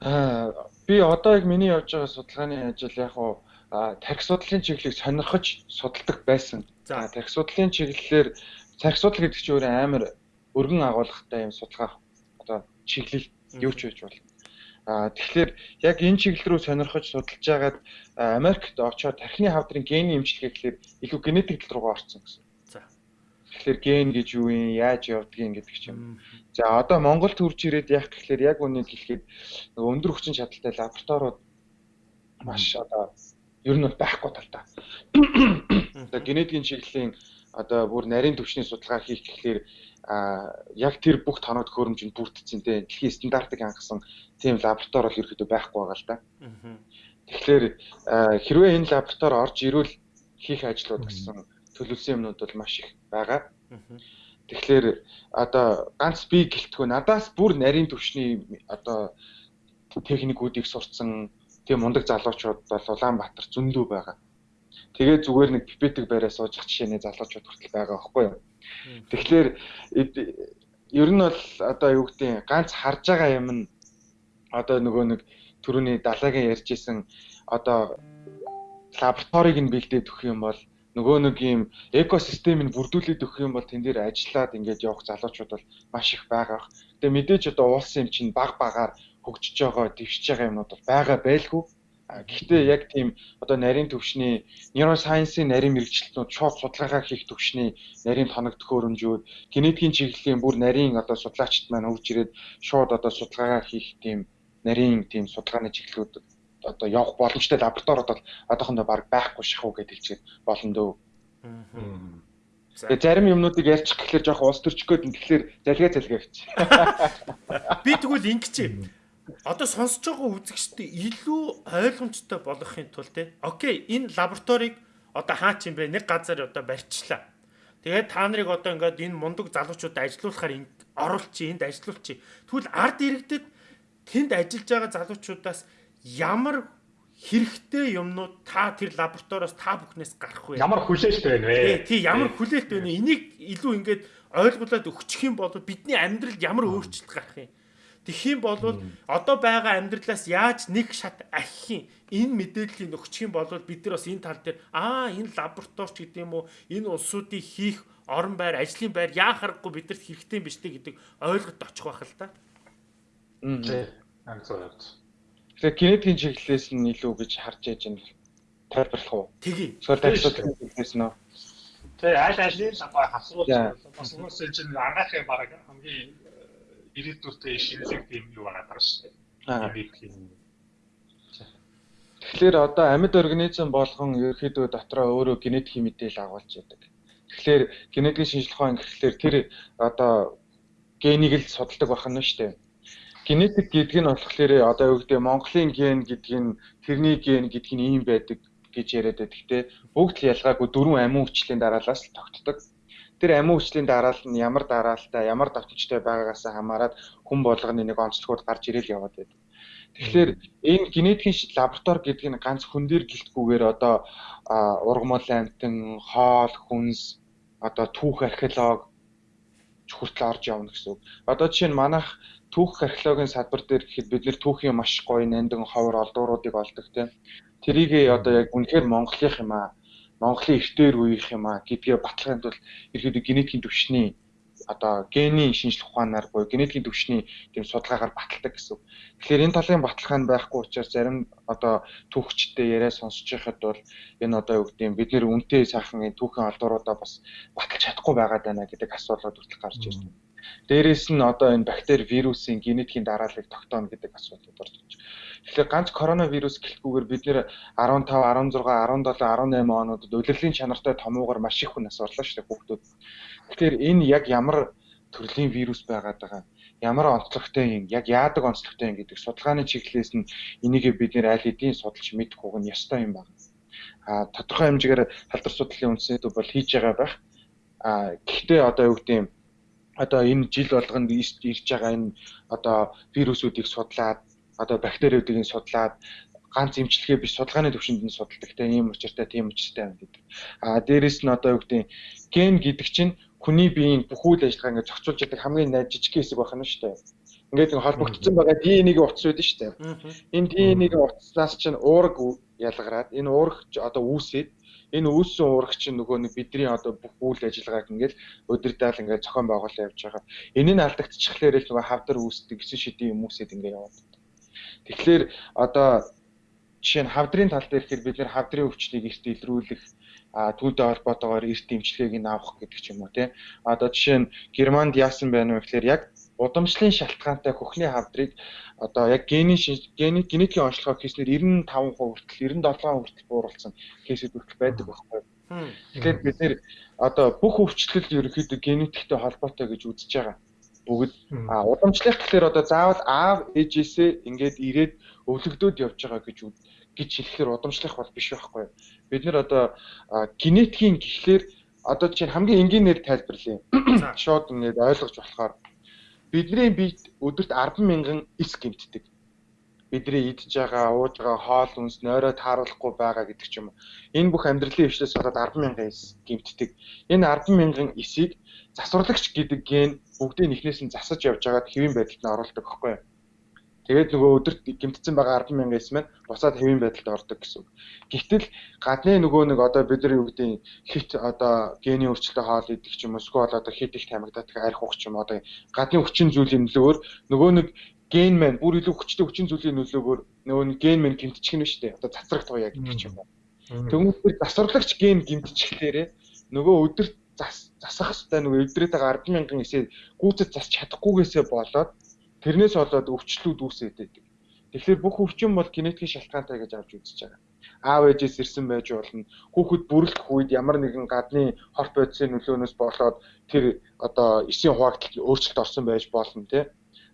Аа би одоо яг миний явж байгаа судалгааны ажил яг уу тарих судлалын чиглэлийг сонирхож судалдаг байсан. За тарих судлалын чиглэлээр тарих судлал гэдэг чинь өөрөө амар өргөн агуулгатай юм судалгаа одоо чиглэл юу ч байж болно. А тэгэхээр яг энэ чиглэл рүү сонирхож судалж байгаад Америкт очоод тархины хавдрын гений эмчилгээ гэхэлэр илүү генетик тал руугаа орсон гэсэн. За. Тэгэхээр ген гэж юу юм, яаж явдгийг гэдэг ч юм. За одоо Монголд хурж ирээд яг гэхэлэр яг үнийг хэлэхэд өндөр хүчин чадалтай лабораториуд маш одоо ер нь бол байхгүй талтай. Одоо генетикийн чиглэлийн одоо бүр нарийн төвчний судалгаа хийх гэхлээр яг тэр бүх тоног төхөөрөмжөнд бүрдсэн те дэлхийн стандартыг хангасан тийм лаборатори бол ерөөдөө байхгүй байгаа л да. Тэгэхээр хэрвээ энэ лаборатори орж ирвэл хийх ажлууд гэсэн төлөвлөсөн юмнууд бол маш их байгаа. Тэгэхээр одоо ганц би гэлтгүй надаас бүр нарийн төвчний одоо техникүүдийг сурцсан тийм мундаг залуучууд бол Улаанбаатар зөндөө байгаа. Тэгээд зүгээр нэг пипетик байраа сууж ах жишээний залуучууд хүртэл байгаа байхгүй юу. Тэгэхээр ер нь бол одоо юу гэдэг ганц харж байгаа юм нь одоо нөгөө нэг түрүүний далайгийн ярьжсэн одоо лабораторийг нь бэлдээд өгөх юм бол нөгөө нэг юм экосистемийг бүрдүүлээд өгөх юм бол тэн дээр ажиллаад ингээд явах залуучууд бол маш их байгаа. Тэгээ мэдээж одоо улс юм чинь баг багаар хөгжиж байгаа, дэвшиж байгаа юмнууд бол байгаа байлгүй. Гэхдээ яг тийм одоо нарийн төвшний нейросайенсийн нарийн мэрэгчлэтнүүд шууд судалгаа хийх төвшний нарийн тоног төхөөрөмжүүд генетикийн чиглэлийн бүр нарийн одоо судлаачид маань хөгж ирээд шууд одоо судалгаа хийх тийм нарийн тийм судалгааны чиглэлүүд одоо явах боломжтой лабораториуд бол одоохондоо баг байхгүй шахуу гэж хэлчихээд болно дөө. Тэгээ зарим юмнуудыг ярьчих гэхэлэр жоох улс төрчих гээд тэгэхээр залгаа залгаа гэж.
Би тэгвэл ингэч одоо сонсож байгаа үзэгчтэй илүү ойлгомжтой болгохын тулд те окей энэ лабораторийг одоо хаа ч юм бэ нэг газар одоо барьчлаа. Тэгээд та нарыг одоо ингээд энэ мундаг залуучуудад ажилуулахаар оруулчих, энд ажилуулчих. Тэгвэл ард иргэдэд тэнд ажиллаж байгаа залуучуудаас ямар хэрэгтэй юмнууд та тэр лабораториос та бүхнээс гарах вэ?
Ямар хүлээлт байна вэ?
Тий, ямар хүлээлт байна вэ? Энийг илүү ингээд ойлгуулад өгчих юм бол бидний амьдралд ямар өөрчлөлт гарах юм? Тэгхийн бол одоо байгаа амьдралаас яаж нэг шат ахих юм энэ мэдээллийг өгчих юм бол бид нар бас энэ тал дээр аа энэ лабораторич гэдэг юм уу энэ улсуудыг хийх орон байр ажлын байр яа харахгүй бидэрт хэрэгтэй юм биш үү гэдэг ойлголт очих байх л та.
Тий. Амцаад.
Тэгэхээр генетикийн чиглэлээс нь илүү гэж харж яж байна тайлбарлах уу?
Тэгье.
Эсвэл тайлбарлах чиглэлээс нь
Тэг аль алийг асууж бас уус чинь агаахын баг хамгийн ирээдүйтэй шинэлэг тийм юу байгаа даа шүү дээ.
Тэгэхээр одоо амьд организм болгон ерөөхдөө дотроо өөрөө генетик мэдээлэл агуулж яадаг. Тэгэхээр генетикийн шинжилгээ хаан гэхлээр тэр одоо генийг л судалдаг байх нь шүү дээ. Генетик гэдэг нь болохоор одоо юу гэдэг Монголын ген гэдэг нь тэрний ген гэдэг нь ийм байдаг гэж яриад байдаг. Гэтэ бүгд л ялгаагүй дөрвөн амин хүчлийн дараалаас л тогтдог тэр амин хүчлийн дараал нь ямар дараалтай, ямар давтамжтай байгаагаас хамаарат хүн болгоны нэг онцлогуд гарч ирээл яваад байдаг. Тэгэхээр энэ генетикийн лаборатори гэдэг нь ганц хүн дээр гэлтгүүгээр одоо ургамал амтан, хоол, хүнс, одоо түүх археолог хүртэл орж явна гэсэн үг. Одоо жишээ нь манайх түүх археологийн салбар дээр гэхэд бид нэр түүхийн маш гоё нандин ховор олдууруудыг олдог тийм. Тэрийг одоо яг үнэхээр Монголынх юм аа Монголын эртээр үеийнх юм а гэдгээ баталгаанд бол ерөөдөө генетикийн төвшний одоо генийн шинжлэх ухаанаар буюу генетикийн төвшний тийм судалгаагаар баталдаг гэсэн. Тэгэхээр энэ талын баталгаа нь байхгүй учраас зарим одоо түүхчтэй яриа сонсож байхад бол энэ одоо юу гэдэг бид нэр үнтэй сайхан энэ түүхэн алдууруудаа бас баталж чадахгүй байгаад байна гэдэг асуулууд хүртэл гарч ирсэн. Дээрээс нь одоо энэ бактери, вирусын генетикийн дарааллыг тогтооно гэдэг асуудал орж ирж байна. Тэгэхээр ганц коронавирус гэлтгүүгээр бид нэр 15, 16, 17, 18 онуудад улирлын чанартай томуугаар маш их хүн орлоо шүү дээ хүүхдүүд. Тэгэхээр энэ яг ямар төрлийн вирус байгаад байгаа. ямар онцлогтой юм, яг яадаг онцлогтой юм гэдэг судалгааны чиглэлээс нь энийг бид нэр аль хэдийн судалж мэдэх уг нь ёстой юм байна. А тодорхой хэмжээгээр халдвар судлалын үндсэд бол хийж байгаа байх. А гэхдээ одоо юу гэдэг юм одоо энэ жил болгонд ирж байгаа энэ одоо вирусүүдийг судлаад одоо бактериудыг судлаад ганц эмчилгээ биш судалгааны төвшөнд нь судалдаг те ийм учиртай тийм учиртай байна гэдэг. А дээрэс нь одоо юу гэдэг ген гэдэг чинь хүний биеийн бүх үйл ажиллагаа ингээд зохицуулж яадаг хамгийн жижиг хэсэг байх нь шүү дээ. Ингээд холбогдсон байгаа ДНХ-ийн утас байдаг шүү дээ. Энэ ДНХ-ийн утаснаас чинь уураг ялгараад энэ уурах одоо үүсээд энэ үүссэн уурах чинь нөгөө нэг бидний одоо бүх үйл ажиллагааг ингээд өдөрдаал ингээд зохион байгуулалт явьж байгаа. Энэ нь алдагдчихлахээр л нөгөө хавдар үүсдэг гэсэн шидийн юм үүсээд ингээд яваад. Тэгэхээр одоо жишээ нь хавдрын тал дээр ихээр бид нэр хавдрын өвчлийг эрт илрүүлэх түүнтэй холбоотойгоор эрт эмчилгээг нь авах гэдэг ч юм уу тийм. Одоо жишээ нь Германд яасан байна вэ гэхээр яг удамшлын шалтгаантай хөхний хавдрыг одоо яг гений генетикийн онцлогоо хийснээр 95% хүртэл 97% хүртэл бууруулсан кейсүүд хүртэл байдаг байхгүй. Тэгэхээр бид нэр одоо бүх өвчлөл ерөнхийдөө генетиктэй холбоотой гэж үзэж байгаа. Бүгд а удамшлах гэхээр одоо заавал аав ээжээсээ ингээд ирээд өвлөгдөөд явж байгаа гэж гэж хэлэхээр удамшлах бол биш байхгүй. Бид нэр одоо генетикийн гэхлээр одоо чинь хамгийн энгийнээр тайлбарлая. Шууд ингээд ойлгож болохоор бидний биед өдөрт 10 мянган эс гэмтдэг. Бидний идж байгаа, ууж байгаа хоол хүнс нойроо тааруулахгүй байгаа гэдэг ч юм уу. Энэ бүх амьдралын хвшлээс болоод 10 мянган эс гэмтдэг. Энэ 10 мянган эсийг засварлагч гэдэг ген бүгдийг нэхнээс нь засаж явж байгаад хэвийн байдалд нь оруулдаг байхгүй юу? Тэгээд нөгөө өдөрт гимтсэн байгаа 10 мянган эс маань буцаад хэвийн байдалд ордог гэсэн үг. Гэвтэл гадны нөгөө нэг одоо бид нар юу гэдэг хит одоо гений өөрчлөлтөй хоол идэх ч юм уу эсвэл одоо хит их тамигдаад арх ухч юм одоо гадны хүчин зүйлийн нөлөөгөөр нөгөө нэг ген маань бүр илүү хүчтэй хүчин зүйлийн нөлөөгөөр нөгөө нэг ген маань гимтчих нь шүү дээ. Одоо цацраг туяа гэдэг ч юм уу. Тэгмээр засварлагч ген гимтчихлээрээ нөгөө өдөрт зас засах хэвээр нөгөө эвдрээд байгаа 10 мянган эсээ гүйцэд засч чадахгүйгээсээ болоод Тэрнээс болоод өвчлүүд үүсээд байдаг. Тэгэхээр бүх өвчин бол генетикийн шалтгаантай гэж авч үзэж байгаа. Аав ээжээс ирсэн байж болно. Хүүхэд бүрлэх үед ямар нэгэн гадны хорт бодисын нөлөөнөөс болоод тэр одоо эсийн хуваагдалт өөрчлөлт орсон байж болно тий.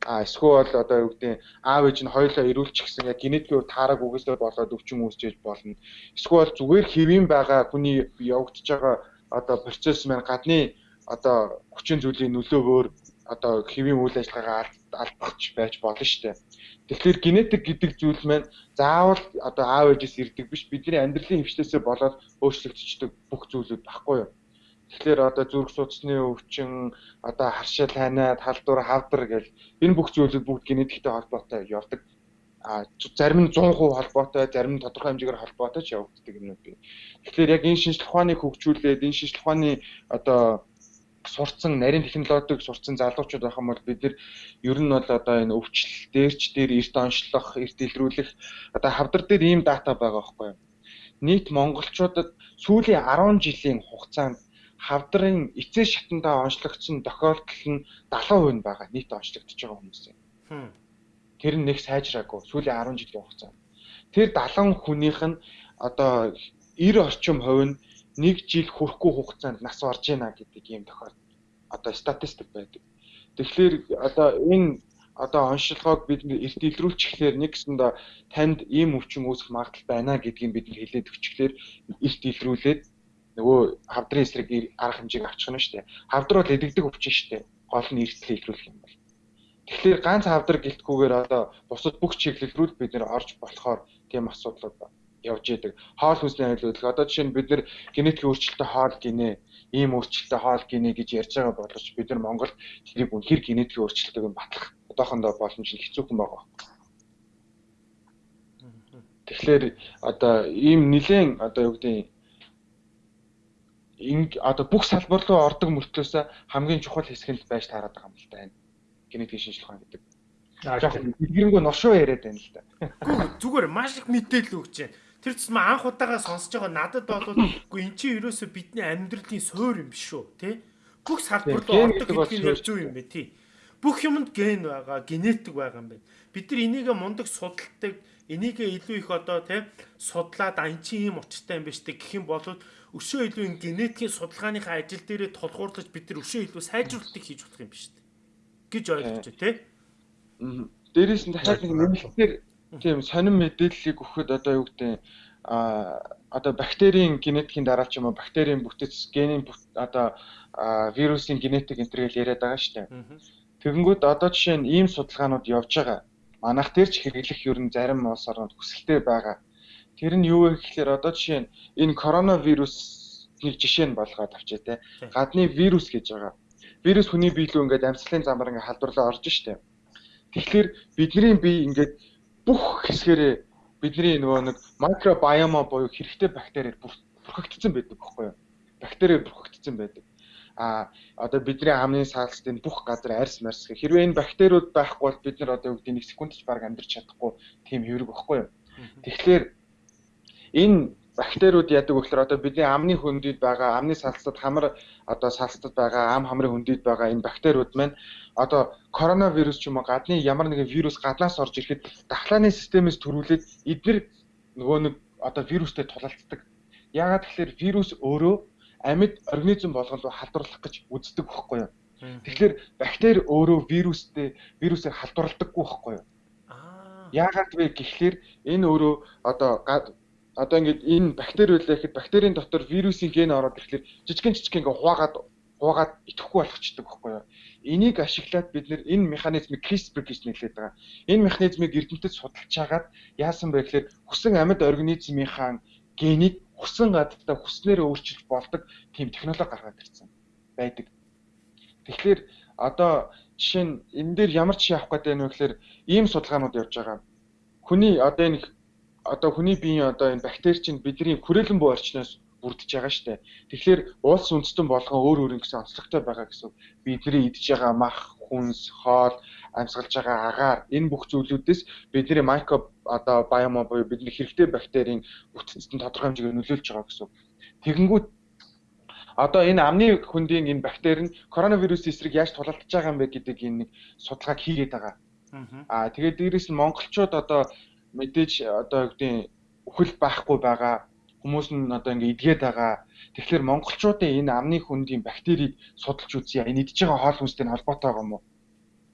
А эсвэл одоо юу гэдэг аав ээж нь хоёулаа ирүүлчихсэн яг генетикийн таараг үгээсээ болоод өвчин үүсчээж болно. Эсвэл зүгээр хэвийн байгаа хүний явагдаж байгаа одоо процесс маань гадны одоо хүчин зүйлийн нөлөөгөөр одоо хэвийн үйл ажиллагаагаа алдахч байж болно шүү дээ. Тэгэхээр генетик гэдэг зүйл маань заавал одоо аав ээжээс ирдэг биш бидний амьдралын хвшлээсээ болоод өөрчлөгдчихдөг бүх зүйлүүд баггүй юу? Тэгэхээр одоо зүрх судасны өвчин, одоо харшил хайнаа, талдвар, хавдар гэл энэ бүх зүйлүүд бүгд генетиктэй холбоотой явдаг. А зарим нь 100% холбоотой, зарим нь тодорхой хэмжээгээр холбоотой ч явагддаг юмнууд бий. Тэгэхээр яг энэ шинжлэх ухааныг хөгжүүлээд энэ шинжлэх ухааны одоо сурцсан нарийн технологиг сурцсан залуучууд байх юм бол бид нар ер нь бол одоо энэ өвчлөл дээрч дээр эрт онцлох, эрт илрүүлэх одоо хавдар дээр ийм дата байгаа байхгүй юу? Нийт монголчуудад сүүлийн 10 жилийн хугацаанд хавдрын эцээ шатандаа онцлогдсон тохиолдол нь 70% байгаа нийт онцлогдож байгаа хүмүүсийн. Тэр нь нэг сайжраагүй сүүлийн 10 жилийн хугацаанд. Тэр 70 хүнийх нь одоо 90 орчим хувь нь нэг жил хүрэхгүй хугацаанд нас барж байна гэдэг ийм тохиолдол одоо статистик байдаг. Тэгэхээр одоо энэ одоо онцлогоог бид эрт илрүүлчихлээр нэгсэндээ танд ийм өвчин үүсэх магадлал байна гэдгийг бид хэлээд өчглөөр эрт илрүүлээд нөгөө хавдрын эсрэг арга хэмжээг авчих нь шүү дээ. Хавдар бол эдэгдэг өвчин шүү дээ. Гол нь эртлээ илрүүлэх юм бол. Тэгэхээр ганц хавдар гэлтгүүгээр одоо бусад бүх чиглэл рүү бид нэр орж болохоор тийм асуудлууд явж идэг. Хоол хүнсний аюулгүй. Одоо жишээ нь бид нэр генетик өөрчлөлттэй хоол гинэ, ийм өөрчлөлттэй хоол гинэ гэж ярьж байгаа боловч бид нар Монголд тэрийг үнэхэр генетик өөрчлөлтөйг нь батлах одоохондоо боломж нь хэцүүхэн байгаа. Тэгэхээр одоо ийм нэлээд одоо юу гэдэг ин одоо бүх салбар руу ордог мөртлөөс хамгийн чухал хэсэг нь байж таарад байгаа юм л да. Генетик шинжилгээ хаан гэдэг. Яг дэлгэрэнгүй ношоо яриад байна л да.
Зүгээр маш их мэдээлэл өгч байна. Тэр тусмаа анх удаага сонсож байгаа надад бол үгүй эн чинь ерөөсө бидний амьдралын суур юм биш үү тий бүх салбар руу ордог гэдгийг яг зөв юм бэ тий бүх юмд ген байгаа генетик байгаа юм байна бид нар энийг мундаг судалдаг энийг илүү их одоо тий судлаад ан чинь ийм учиртай юм байна штэ гэх юм бол өшөө илүү генетикийн судалгааныхаа ажил дээрээ тулгуурлаж бид нар өшөө илүү сайжруулалтыг хийж болох юм байна штэ гэж ойлгож байна тий.
Дээрээс нь дахиад нэг нэмэлтээр тийм сонин мэдээллийг өгөхөд одоо юу гэдэг а одоо бактерийн генетикийн дараа ч юм уу бактерийн бүтэц генийн одоо вирусын генетик гэж яриад байгаа шүү дээ. Тэгэнгүүт одоо жишээ нь ийм судалгаанууд явж байгаа. Манайх дээр ч хэрэглэх ер нь зарим улс орнууд хүсэлтэй байгаа. Тэр нь юу вэ гэхээр одоо жишээ нь энэ коронавирусыг жишээ нь болгоод авчаа те. Гадны вирус гэж байгаа. Вирус хүний бие рүү ингээд амьсгалын замаар ингээд халдварлаа орж штэ. Тэгэхээр бидний бие ингээд бүх хэсгээрээ бидний нөгөө нэг микробиома буюу хэрэгтэй бактериэр бүрхэгдсэн байдаг байхгүй юу? Бактериэр бүрхэгдсэн байдаг. А одоо бидний амны саалцтын бүх газар арьс марс гэх хэрвээ энэ бактериуд байхгүй бол бид нар одоо юу гэдэг нэг секундч баг амьдарч чадахгүй тийм хэврэг байхгүй юу? Тэгэхээр энэ бактериуд яадаг вэ гэхээр одоо бидний амны хөндөд байгаа амны салцад хамар одоо салцад байгаа ам хамрын хөндөд байгаа энэ бактериуд маань одоо коронавирус ч юм уу гадны ямар нэгэн вирус гаднаас орж ирэхэд дахлааны системээс төрүүлээд эдгээр нөгөө нэг одоо вирустэй тулалддаг. Яагаад тэгэхээр вирус өөрөө амьд организм болгонд халдварлах гэж үздэг байхгүй юу? Тэгэхээр бактери өөрөө вирустэй вирусээр халдварладаггүй байхгүй юу? Яагаад вэ гэхлээр энэ өөрөө одоо одоо ингээд энэ бактери үлээ гэхэд бактерийн дотор вирусын ген ороод ирэхлээр жижигэн жижигэн ингээд хуваагаад хуваагаад идэхгүй болгочдөг байхгүй юу. Энийг ашиглаад бид нэр энэ механизмыг CRISPR гэж нэрлэдэг байгаа. Энэ механизмыг эрдэмтэд судалж чагаад яасан бэ гэхээр хүсэн амьд организмынхаа генийг хүсэн гадтай хүснээр өөрчилж болдог тийм технологи гаргаад ирсэн байдаг. Тэгэхээр одоо жишээ нь энэ дээр ямар жишээ авах гэдэг нь вэ гэхээр ийм судалгаанууд явж байгаа. Хүний одоо энэ одоо хүний биеийн одоо энэ бактери чинь бидний хүрээлэн буй орчноос бүрдэж байгаа шүү дээ. Тэгэхээр улс үндэстэн болгон өөр өөр ингэсэн онцлогтой байгаа гэсэн. Бидний идж байгаа мах, хүнс, хоол, амьсгалж байгаа агаар энэ бүх зүйлүүдээс бидний микро одоо биомо буюу бидний хэрэгтэй бактерийн бүтцэнд тодорхой хэмжээгээр нөлөөлж байгаа гэсэн. Тэгэнгүүт одоо энэ амны хөндийн энэ бактери нь коронавирус эсрэг яаж тулалдж байгаа юм бэ гэдэг энэ нэг судалгааг хийгээд байгаа. Аа тэгээд дээрэс нь монголчууд одоо мэдээж одоо гэдэг үхэл байхгүй байгаа хүмүүс нь одоо ингээ идгээд байгаа. Тэгэхээр монголчуудын энэ амны хүндийн бактерийг судалж үзье. Энэ идж байгаа хоол хүнстэй холбоотой байгаа юм уу?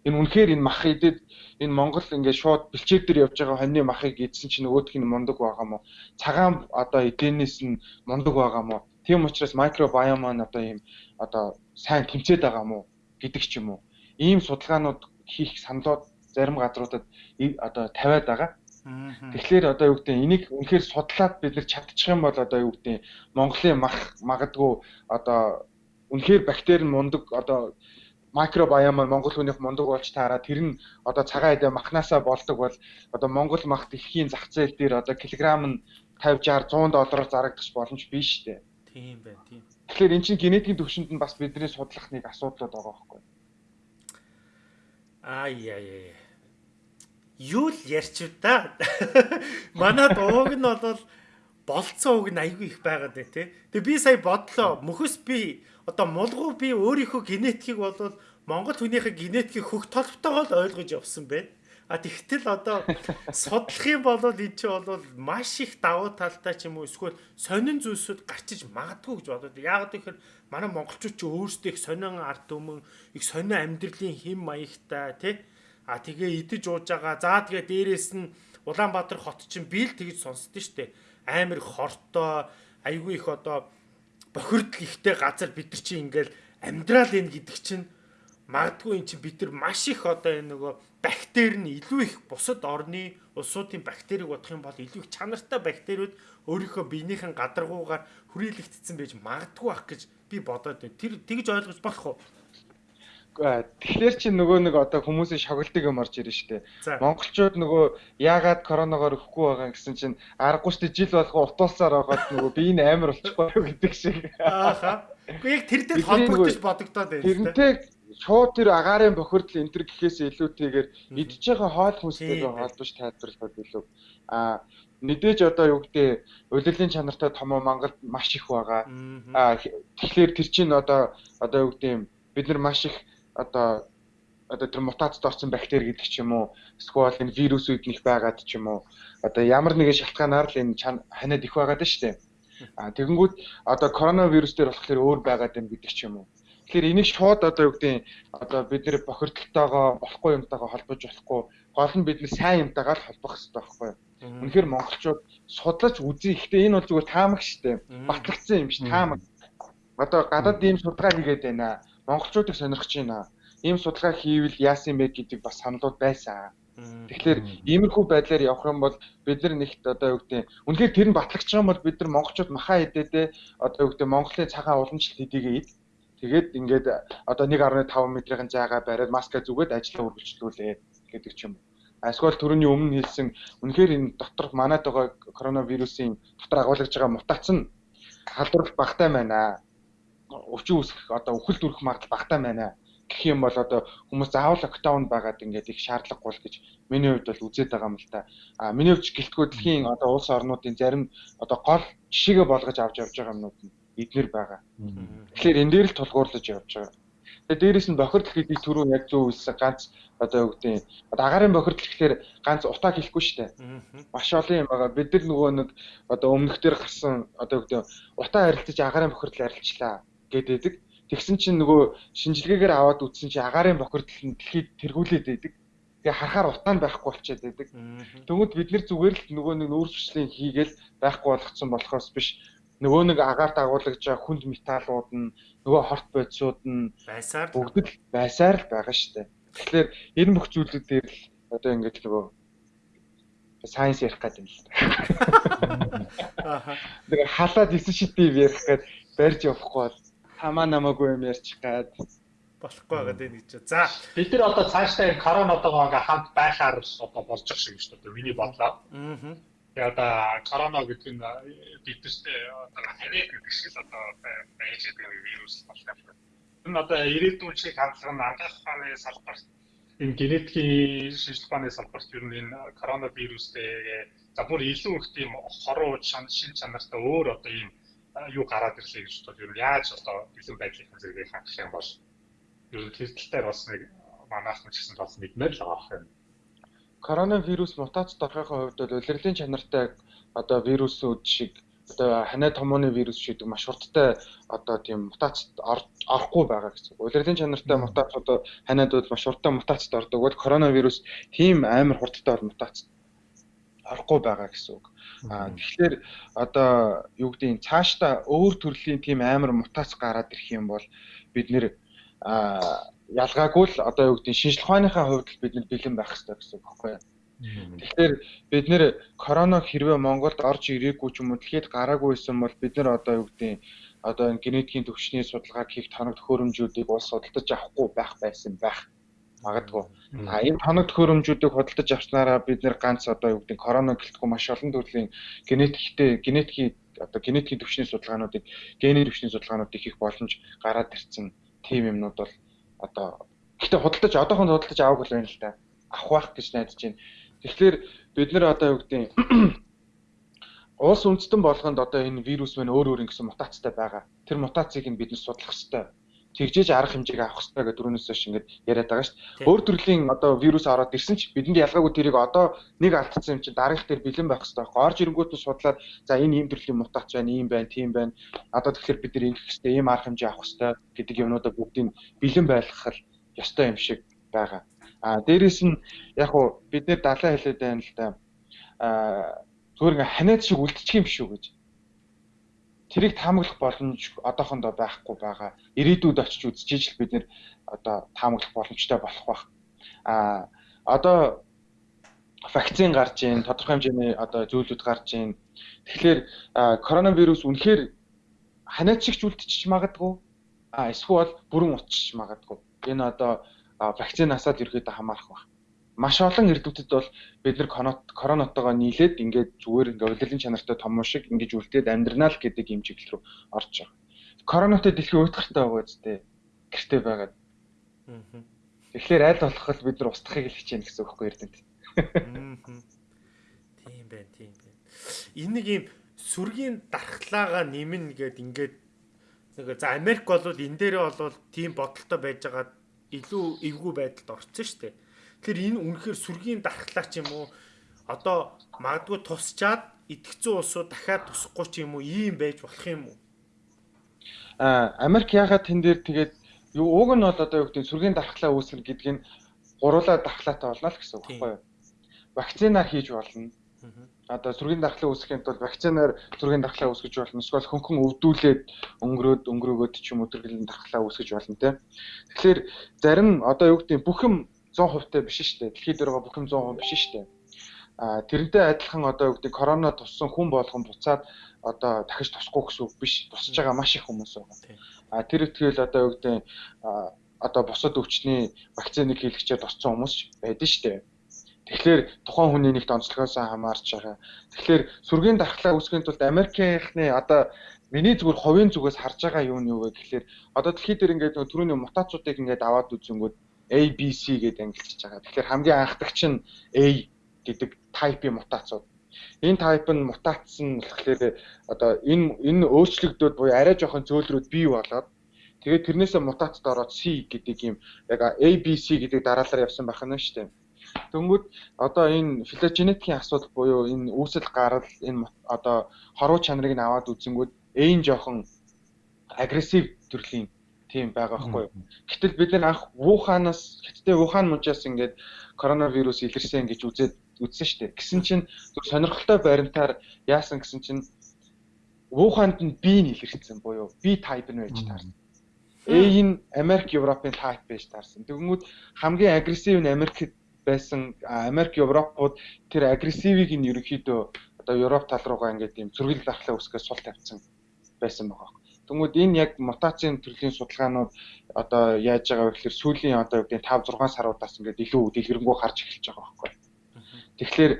Энэ үнэхээр энэ мах идэд энэ Монгол ингээ шууд бэлчээр дээр явж байгаа хоньны махыг идсэн чинь нөгөөх нь мундаг байгаа юм уу? Цагаан одоо эдэнээс нь мундаг байгаа юм уу? Тийм учраас микробиом маань одоо ийм одоо сайн тэмцээд байгаа юм уу гэдэг ч юм уу. Ийм судалгаанууд хийх саналууд зарим газруудад одоо тавиад байгаа. Тэгэхээр одоо юу гэдэг энийг үнэхээр судлаад бид нар чадчих юм бол одоо юу гэдэг Монголын мах магадгүй одоо үнэхээр бактери нь мундаг одоо микробиом Монгол хүнийх мундаг болж таараа тэр нь одоо цагаан эдэ махнасаа болдог бол одоо Монгол мах дэлхийн зах зээл дээр одоо килограмм нь 50 60 100 доллараар зарагдах боломж биш шүү дээ.
Тийм байна, тийм.
Тэгэхээр эн чинь генетикийн төвшөнд нь бас бидний судлах нэг асуудлууд байгаа байхгүй.
Аа яа яа юу л ярьчих та. Манад ууг нь бол болцсон ууг нь айгүй их байгаад бай тээ. Тэгээ би сая бодлоо мөхөс би одоо мулгуу би өөрийнхөө генетикийг бол Монгол хүнийхээ генетикийг хөх толботойгоо л ойлгож явсан байна. А тэгтэл одоо судлах юм бол эн чинь бол маш их давуу талтай ч юм уу эсвэл сонин зүйлсүүд гарчиж магадгүй гэж бодод. Яг тэгэхээр манай монголчууд ч өөрсдөө их сонин ард түмэн, их сонин амьдралын хэм маягтай тий А тэгээ идэж ууж байгаа. За тэгээ дээрэс нь Улаанбаатар хот чинь би л тэгж сонсдөө штэ. Амар хортой, айгүй их одоо бохирдол ихтэй газар бид нар чинь ингээл амьдрал энэ гэдэг чинь магадгүй эн чинь бид нар маш их одоо энэ нөгөө бактери нь илүү их бусад орны улсуудын бактерийг бодох юм бол илүү их чанартай бактериуд өөрийнхөө биенийхэн гадаргуугаар хүрээлэгдсэн байж магадгүй ах гэж би бодоод байна. Тэр тэгж ойлгож болох уу?
Тэгэхээр чи нөгөө нэг одоо хүмүүсийн шоглдог юм орж ирж штэ. Монголчууд нөгөө яагаад коронавигоор өөхгүй байгаа гэсэн чинь аргагүй штэ жил болгоо утуулсаар байгаад нөгөө би энэ амар болчихгүй гэдэг шиг.
Ааха. Үгүй яг тэр дээр холбогдож бодогдоод байна.
Тэрнтэй шууд тэр агаарын бохирдол энэ төр гэхээс илүүтэйгээр идж байгаа хоол хүнстэйгээ холбож тайлбарлахад илүү а мэдээж одоо юу гэдэг улирлын чанартай томоо Монголд маш их байгаа. А тэгэхээр тэр чинь одоо одоо юу гэдэг бид нар маш их одоо одоо тэр мутацид орсон бактери гэдэг ч юм уу эсвэл энэ вирусүүд нэх байгаад ч юм уу одоо ямар нэгэн шалтгаанаар л энэ ханиад их байгаад шүү дээ. А тэгэнгүүт одоо коронавирус дээр болохоор өөр байгаад байна гэдэг ч юм уу. Тэгэхээр энийг шууд одоо юу гэдэг одоо бид нэр бохирдолтойгоо болохгүй юмтайгаа холбож болохгүй гол нь бид нэр сайн юмтайгаа л холбох хэрэгтэй байхгүй юу? Үнэхээр монголчууд судлаж үзье. Гэхдээ энэ бол зүгээр таамаг штэ. Батлагдсан юм ш таамаг. Одоо гадаад ийм судалгаа хийгээд байна. Монголчуудыг сонирхож байна. Ийм судалгаа хийвэл яасан бэ гэдэг бас саналууд байсан. Тэгэхээр иймэрхүү байдлаар явах юм бол бид нар нэгт одоо юу гэдэг үнэхээр тэр нь батлагдчих юм бол бид нар монголчууд махаа хэдээдээ одоо юу гэдэг Монголын цагаан уламжлалт хэдийгээ ид тэгээд ингээд одоо 1.5 метрийн зайгаа бариад маска зүгээд ажлаа үргэлжлүүлээ гэдэг ч юм. Эсвэл түрүүний өмнө хэлсэн үнэхээр энэ доторх манайд байгаа коронавирусын дотор агуулгаж байгаа мутац нь халдварлах багтай байна. Өвчин үүсэх одоо үхэл дүрх магадлал багтай байна гэх юм бол одоо хүмүүс заавал локдаун байгаад ингээд их шаардлагагүй л гэж миний хувьд бол үзээд байгаа юм л та. А миний хувьд гэлтгүү дэлхийн одоо улс орнуудын зарим одоо гол жишээгээ болгож авч явж байгаа юмнууд нь эднэр байгаа. Тэгэхээр энэ дээр л тулгуурлаж явж байгаа. Тэгээ дээрэс нь бохирдол гэдэг түрүү яг зөв үйлсэн ганц одоо юу гэдэг одоо агаарын бохирдол гэхээр ганц утаа хэлэхгүй шүү дээ. Маш олон юм байгаа. Бид нар нөгөө нэг одоо өмнөхдөр гарсан одоо юу гэдэг утаа харилцаж агаарын бохирдол арилжлаа гэдэг. Тэгсэн чинь нөгөө шинжилгээгээр аваад үзсэн чинь агаарын бохирдол нь дэлхийд тэргүүлээд байдаг. Тэгээ харахаар утаа нь байхгүй болчиход байдаг. Тэгмэд бид нар зүгээр л нөгөө нэг нүүрсвчлэн хийгээл байхгүй болгоцсон болохоос биш нөгөө нэг агаарт агуулгаж байгаа хүнд металлууд нь нөгөө хорт бодисууд нь
байсаар
бүгд л байсаар л байгаа шүү дээ. Тэгэхээр энэ бүх зүйлүүд дээр л одоо ингэж нөгөө сайенс ярих гэдэг юм л да. Тэгээ халаад 9 шидийг ярих гээд барьж явахгүй бол хамаа намаагүй юм ярьчих гээд
болохгүй байгаа дээ гэж. За
бид нар одоо цаашдаа энэ коронавитойгоо ингээ хамт байхаар одоо болж байгаа шиг шүү дээ. Миний бодлоо. Аа. Тэгээ одоо корона гэдэг нь биднэрт одоо хариад гэдэг шиг л одоо байж байгаа вирус боллоо. Энэ одоо ирээдүйн шиг хандлага нь ангаах ухааны салбарт энэ генетикийн шинжилгээ ухааны салбарт ер нь энэ коронавирустэй за бүр илүү их тийм хоруу шин чанартай өөр одоо ийм юу гараад ирлээ гэж бодоод ер нь яаж одоо бэлэн байдлын зэрэгийг хангах юм бол ер нь тэр тал дээр бас нэг манайх ч гэсэн бас мэдмээр л байгаа юм.
Коронавирус мутац дорхойхоо хувьд бол улирлын чанартай одоо вирусүүд шиг одоо ханаа томооны вирус шиг маш хурдтай одоо тийм мутацд орохгүй байгаа гэсэн. Улирлын чанартай мутац одоо ханиад бол маш хурдтай мутацд ордог бол коронавирус тийм амар хурдтай бол мутацд орохгүй байгаа гэсэн үг. Аа тэгэхээр одоо юу гэдгийг цаашдаа өөр төрлийн тийм амар мутац гараад ирэх юм бол бид нэр аа ялгаагүй л одоо юу гэдгийг шинжлэх ухааныхаа хувьд бид нар бэлэн байх хэрэгтэй гэсэн үг байхгүй юу? Тэгэхээр бид нэр корона хэрвээ Монголд орж ирээгүй ч юм уу дэлхийд гараагүй байсан бол бид нар одоо юу гэдэг одоо энэ генетикийн төвчний судалгааг хийх тоног төхөөрөмжүүдийг улс судалдаж авахгүй байх байсан байх магадгүй. А энэ тоног төхөөрөмжүүдийг худалдаж авснараа бид нэр ганц одоо юу гэдэг корона гэлтгүй маш олон төрлийн генетиктэй генетикийн одоо генетикийн төвчний судалгаануудыг генийн төвчний судалгаануудыг хийх боломж гараад ирсэн тийм юмнууд бол одоо гэхдээ худалдаж одоохон худалдаж авах бол байна л да. Авах байх гэж найдаж байна. Тэгэхээр бид нэр одоо юу гэдэг улс үндэстэн болгонд одоо энэ вирус мань өөр өөр ингэсэн мутацтай байгаа. Тэр мутацийг нь бид нар судлах хэрэгтэй. Тэгжээж арга хэмжээг авах хэрэгтэй гэдэг түрүүнээс хойш ингэж яриад байгаа шүү дээ. Өөр төрлийн одоо вирус ороод ирсэн ч бидэнд ялгаагүй тэрийг одоо нэг алдсан юм чинь дараагийнх дээр бэлэн байх хэрэгтэй байхгүй. Орж ирэнгүүт нь судлаад за энэ ийм төрлийн мутац байна, ийм байна, тийм байна. Одоо тэгэхээр бид нар ингэх хэрэгтэй, ийм арга хэмжээ авах хэрэгтэй гэдэг юмнуудаа бүгдийг бэлэн байлгах ёстой юм шиг байгаа. А дээрэс нь яг уу бид нэр далаа хэлээд байна л да. А зүгээр ингээ ханиад шиг үлдчих юм шүү гэж. Тэрийг таамаглах боломж одоохондоо байхгүй байгаа. Ирээдүйд очиж үзчихэж л бид нэр одоо таамаглах боломжтой болох байх. А одоо вакцин гарч ийн, тодорхой хэмжээний одоо зүйлүүд гарч ийн. Тэгэхээр коронавирус үнэхээр ханиад шиг ч үлдчих магадгүй. А эсвэл бүрэн утчих магадгүй. Энэ одоо вакцинасаад ерөөдөө хамаарах байна. Маш олон эрдэмтэд бол бид нар коронавитойгоо нийлээд ингээд зүгээр ингээд удирдлагын чанартай том шиг ингэж үлдээд амьдрнаа л гэдэг юм чиглэл рүү орж байгаа. Коронавитой дэлхийн уйтгартай байгаа үстэй гэртэй байгаад. Тэгэхээр аль болох л бид нар устгахыг л хичээнэ гэсэн үг байхгүй эрдэмтэд.
Тийм байна, тийм байна. Энэ нэг юм сүргийн дархлаагаа нэмнэ гэд ингээд нэг за Америк бол энэ дээрээ бол тийм бодолтой байж байгаа илүү эвгүй байдалд орсон шүү дээ. Тэгэхээр энэ үнэхээр сүргийн дархлаа ч юм уу одоо магадгүй тусчаад итгэцэн улсууд дахиад тусахгүй ч юм уу ийм байж болох юм уу?
А Америк ягаад тэн дээр тэгээд юу уг нь бол одоо юу гэдэг сүргийн дархлаа үүсгэх гэдэг нь гуруулаа дархлаатай болно л гэсэн үг байхгүй юу? Вакцинаар хийж болно. Одоо сүргийн дархлаа үүсгэхийн тулд вакцинаар сүргийн дархлаа үүсгэж болно. Эсвэл хөнгөн өвдүүлээд өнгөрөөд өнгөрөөгөөд ч юм тэргэлэн дархлаа үүсгэж болно те. Тэгэхээр зарим одоо юу гэдэг бүх юм 100% та биш шүү дээ. Дэлхийд байгаа бүх юм 100% биш шүү дээ. А тэрнтэй адилхан одоо юу гэдэг корона туссан хүн болгон буцаад одоо дахиж тусахгүй гэсэн үг биш. Тусаж байгаа маш их хүмүүс байгаа. А тэр ихтгэл одоо юу гэдэг одоо бусад өвчний вакциныг хийлгэчээр туссан хүмүүс байдаг шүү дээ. Тэгэхээр тухайн хүний нэгт онцлогоос хамаарч байгаа. Тэгэхээр сүргийн дархлаа үүсгэхийн тулд Америкийнхны одоо миний зүгээр ховын зүгээс харж байгаа нь юу вэ гэхээр одоо дэлхийд дээр ингээд түрүүний мутацуудыг ингээд аваад үзэнгүүт A B C гэдэг ангилж байгаа. Тэгэхээр хамгийн анхдагч нь A гэдэг тайпын мутацууд. Энэ тайп нь мутацсан болохоор одоо энэ энэ өөрчлөгдөд буюу арай жоохон зөөлрүүд бий болоод тэгээд тэрнээсээ мутацд ороод C гэдэг юм яг A B C гэдэг дараалал явсан байх нь шүү дээ. Дөнгөд одоо энэ филогенетикийн асуудал буюу энэ үүсэл гарал энэ одоо хоруу чанарыг нь аваад үзэнгүүт эйн жоохон агрессив төрлийн тийм байгаа байхгүй. Гэтэл бид нар анх Вуханаас хэдтэй Вухан мужаас ингээд коронавирус илэрсэн гэж үзээд үзсэн шүү дээ. Гэсэн чинь зөв сонирхолтой баримтаар яасан гэсэн чинь Вуханд нь B нь илэрсэн буюу B type нь байж таарсан. Нь Америк, Европын type байж таарсан. Тэгмүүд хамгийн агрессив нь Америкт байсан Америк Европууд тэр агрессивийг нь ерөнхийдөө одоо Европ тал руугаа ингээд юм зөргөл дархлаа үсгээс сул тавьсан байсан байгаа. Тэнгүүд энэ яг мутацийн төрлийн судалгаанууд одоо яаж байгаа вэ гэхээр сүүлийн одоо үгдийн 5 6 саруудаас ингээд илүү дэлгэрэнгүй харж эхэлж байгаа байхгүй. Тэгэхээр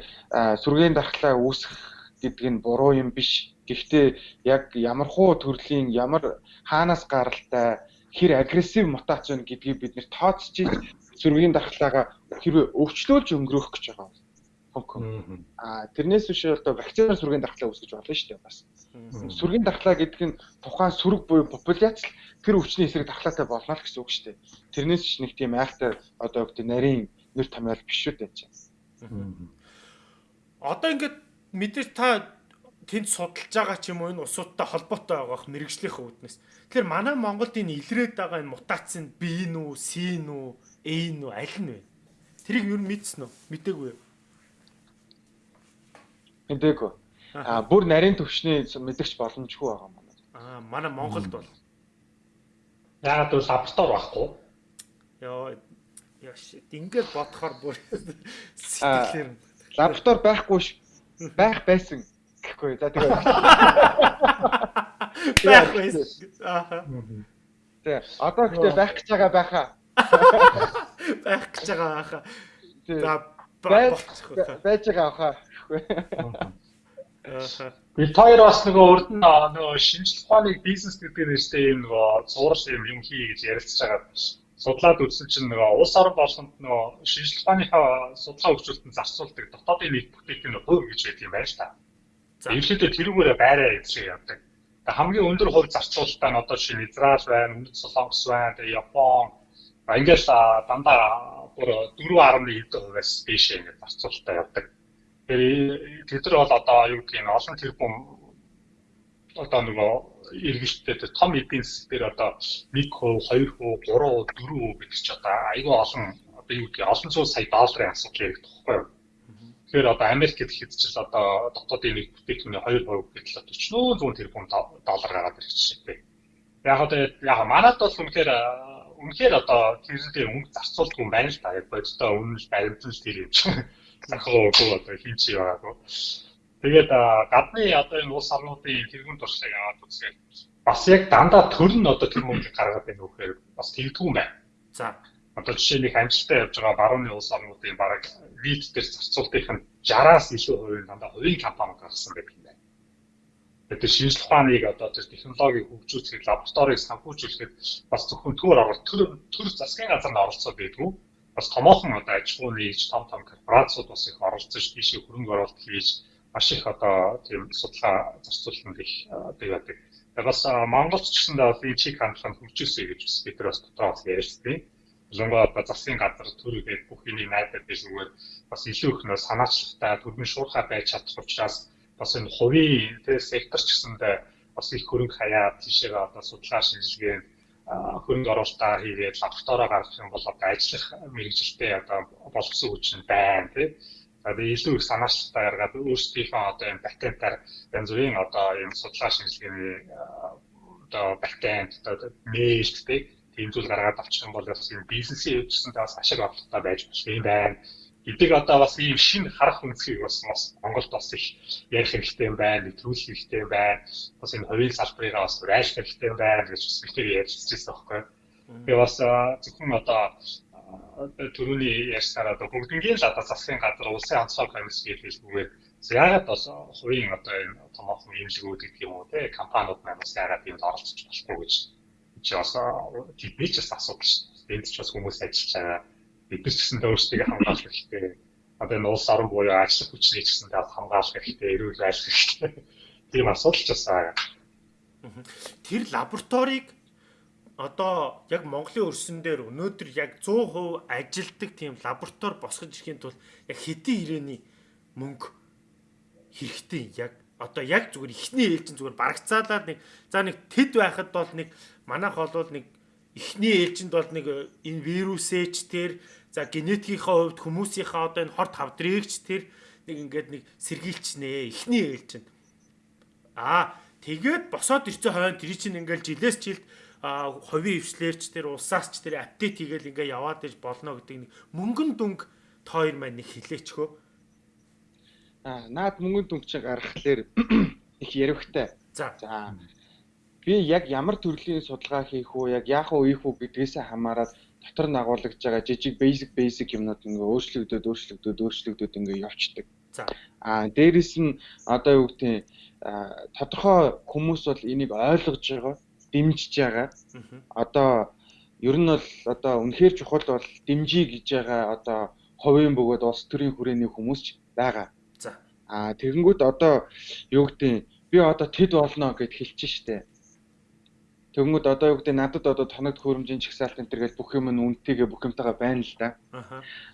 сүргийн дархлаа үүсгэх гэдэг нь буруу юм биш. Гэхдээ яг ямархуу төрлийн ямар хаанаас гаралтай хэр агрессив мутац вэ гэдгийг бид нэр тооцож сүргийн дархлаагаа хэрвээ өвчлүүлж өнгөрөх гэж байгаа. Аа тэрнээс биш одоо вакцинаар сүргийн дархлаа үүсгэж болно шүү дээ бас. Сүргийн дархлаа гэдэг нь тухайн сүрэг буюу популяц тэр өвчний эсрэг дархлаатай болно л гэсэн үг шүү дээ. Тэрнээс ч нэг тийм айхтай одоо гэдэг нарийн нэр томьёол биш шүү дээ чинь.
Одоо ингээд мэдээж та тэнд судалж байгаа ч юм уу энэ усуудтай холбоотой байгаах мэрэгжлийнхээ үүднээс. Тэгэхээр манай Монголд энэ илрээд байгаа энэ мутац нь B нүү, C нүү, A нүү аль нь вэ? Тэрийг юу мэдсэн үү? Мэдээгүй юу?
Мэдээгүй. Аа бүр нарийн төвшний мэдэгч боломжгүй байгаа
манай. Аа манай Монголд бол
яагаад бол лаборатори байхгүй?
Йоо яаш ингээд бодохоор бүр сэтгэлээр
лаборатори байхгүй ш байх байсан гэхгүй. За тэгээ
байх байсан. Аа.
Тэ одоо гэхдээ байх гэж байгаа байхаа
байх гэж байгаа байхаа. За
байж байгаа байхаа.
Бид хоёр бас нөгөө урд нь нөгөө шинжлэх ухааны бизнес гэдэг нэртэй юм нөгөө зураг юм юм хий гэж ярилцж байгаа судлаад үзсэн чинь нөгөө улс орон болгонд нөгөө шинжлэх ухааныхаа судалгаа хөгжүүлэлтөнд зарцуулдаг дотоодын нийт бүтээгдэхүүний хувь гэж байдаг юм байна л та. За ерөнхийдөө тэрүүгээрээ байраа гэж явдаг. Хамгийн өндөр хувь зарцуулалтаа нь одоо нь Израиль байна, Өмнөд Солонгос байна, тэгээ Япон, Ингээл дандаа бүр 4.1 хувиас биш ингээд зарцуулалтаа явдаг. Тэд нар бол одоо юу гэх юм олон тэрбум одоо нөгөө иргэжтэй том эдийн засаг дээр одоо 1%, 2%, 3%, 4% гэдэг чи одоо айгүй олон одоо юу гэх олон зуун сая долларын асуудал яригдах байхгүй юу? Тэгэхээр одоо Америк гэхэд ч одоо дотоодын нэг бүтээгдэхүүний 2% гэтэл 40 зуун тэрбум доллар гараад жишээ дээ. Яг одоо яг манад бол үнэхээр үнэхээр одоо тэрнээ өнгө зарцуулдаг юм байна л та. Яг бодитоо үнэн л баримтан л тэр юм чинь. Захаагүй одоо хинч яваагүй. Тэгээд гадны одоо энэ улс орнуудын тэргуун туршлагыг аваад үзэхээр бас яг дандаа төр нь одоо тэр мөнгөийг гаргаад байна үхээр бас тэгдэггүй байна. За одоо жишээ нэг амжилттай явж байгаа барууны улс орнуудын бараг вид дээр зарцуултын 60-аас илүү хувийн дандаа хувийн компаниуд гаргасан байдаг юм байна. Тэгэхээр шинжлэх ухааныг одоо тэр технологиг хөгжүүлэхэд лабораторийг санхүүжүүлэхэд бас зөвхөн төр оролт төр төр засгийн газар нь оролцоод байдгүй. Бас томоохон одоо аж ахуй нэгж том том корпорациуд бас их оролцож тийшээ хөрөнгө оруулалт хийж маш их одоо тийм судалгаа зарцуулалтанд их одоо яадаг. Бас Монголч гэсэндээ бол энэ чиг хандлага хөгжүүлсэн гэж бас бид нар бас дотроо ярьсан. Лонго одоо засгийн газар төр гэдэг бүх найдаад байж зүгээр бас илүү их нөө санаачлагтай төрмийн шуурхай байж чадах учраас бас энэ хувийн тэр сектор ч гэсэндээ бас их хөрөнгө хаяа тийшээгээ одоо судалгаа шинжилгээ хөрөнгө оруулалтаа хийгээд лабораторио гаргах юм бол одоо ажиллах мэрэгжилтэй одоо боловсон хүч нь байна тийм. За би илүү их санаачлалтаа гаргаад өөрсдийнхөө одоо энэ патентаар янз бүрийн одоо энэ судалгаа шинжилгээний одоо патент одоо нээлт тийм зүйл гаргаад авчих юм бол бас энэ бизнесийн хөвчсөнд бас ашиг орлоготой байж болох юм байна эдэг одоо бас ийм шинэ харах үнцгийг бас бас Монголд бас их ярих хэрэгтэй байна, нэвтрүүлэх хэрэгтэй байна. Бас энэ хувийн салбарыгаа бас айлах хэрэгтэй байна гэж бас ихтэй ярьчихсан байхгүй. Тэгээ бас зөвхөн одоо төрөний ярьсаар одоо бүгднгийн л одоо засгийн газар улсын онцгой комисс гэж хэлбүүгээр яагаад бас хувийн одоо энэ томоохон имлэгүүд гэдэг юм уу те компаниуд маань бас яагаад энд оролцож болохгүй гэж чи бас тэдний ч бас асуудал шүү. Энд ч бас хүмүүс ажиллаж байгаа бид ч гэсэн өөрсдөө хамгаалах хэрэгтэй. Одоо энэ улс орон буюу ажил хүчний ч гэсэн хамгаалах хэрэгтэй, эрүүл байх хэрэгтэй. Тийм асуудал ч бас байгаа.
Тэр лабораторийг одоо яг Монголын өрсөн дээр өнөөдөр яг 100% ажилдаг тийм лаборатори босгож ирэхийн тулд яг хэдийн ирээний мөнгө хэрэгтэй яг одоо яг зүгээр ихний ээлжин зүгээр барагцаалаад нэг за нэг тэд байхад бол нэг манайх болвол нэг эхний ээлжинд бол нэг энэ вирусээч тэр За генетикийнхаа хувьд хүмүүсийнхаа одоо энэ хорт хавдрыгч тэр нэг ингээд нэг сэргийлч нэ эхний ээлжинд. Аа тэгээд босоод ирсэн хойно тэр чинь ингээд жилээс жилд хувийн хвшлэрч тэр улсаас ч тэр апдейт хийгээл ингээ яваад иж болно гэдэг нэг мөнгөн дүнг тоор маань нэг хилээчхөө.
Аа наад мөнгөн дүнг чинь гаргахлаар их ярихтай.
За.
За. Би яг ямар төрлийн судалгаа хийх үү, яг яах уу, ийх үү гэдгээсээ хамаарат дотор нь агуулж байгаа жижиг basic basic юмнууд ингээ өөрчлөгдөд өөрчлөгдөд өөрчлөгдөд ингээ явцдаг.
За.
Аа дээрэс нь одоо юу гэдэг тодорхой хүмүүс бол энийг ойлгож байгаа, дэмжиж байгаа. Одоо ер нь бол одоо үнэхээр чухал бол дэмжиж гэж байгаа одоо хувийн бөгөөд улс төрийн хүрээний хүмүүс ч байгаа.
За.
Аа тэгэнгүүт одоо юу гэдэг би одоо тэд болно гэд хэлчихэж штэ. Тэгмүүд одоо юу гэдэг надад одоо тоног хөрөмжийн чагсаалт энэ төр гэж бүх юм нь үнэтэйгээ бүх юмтайгаа байна л да.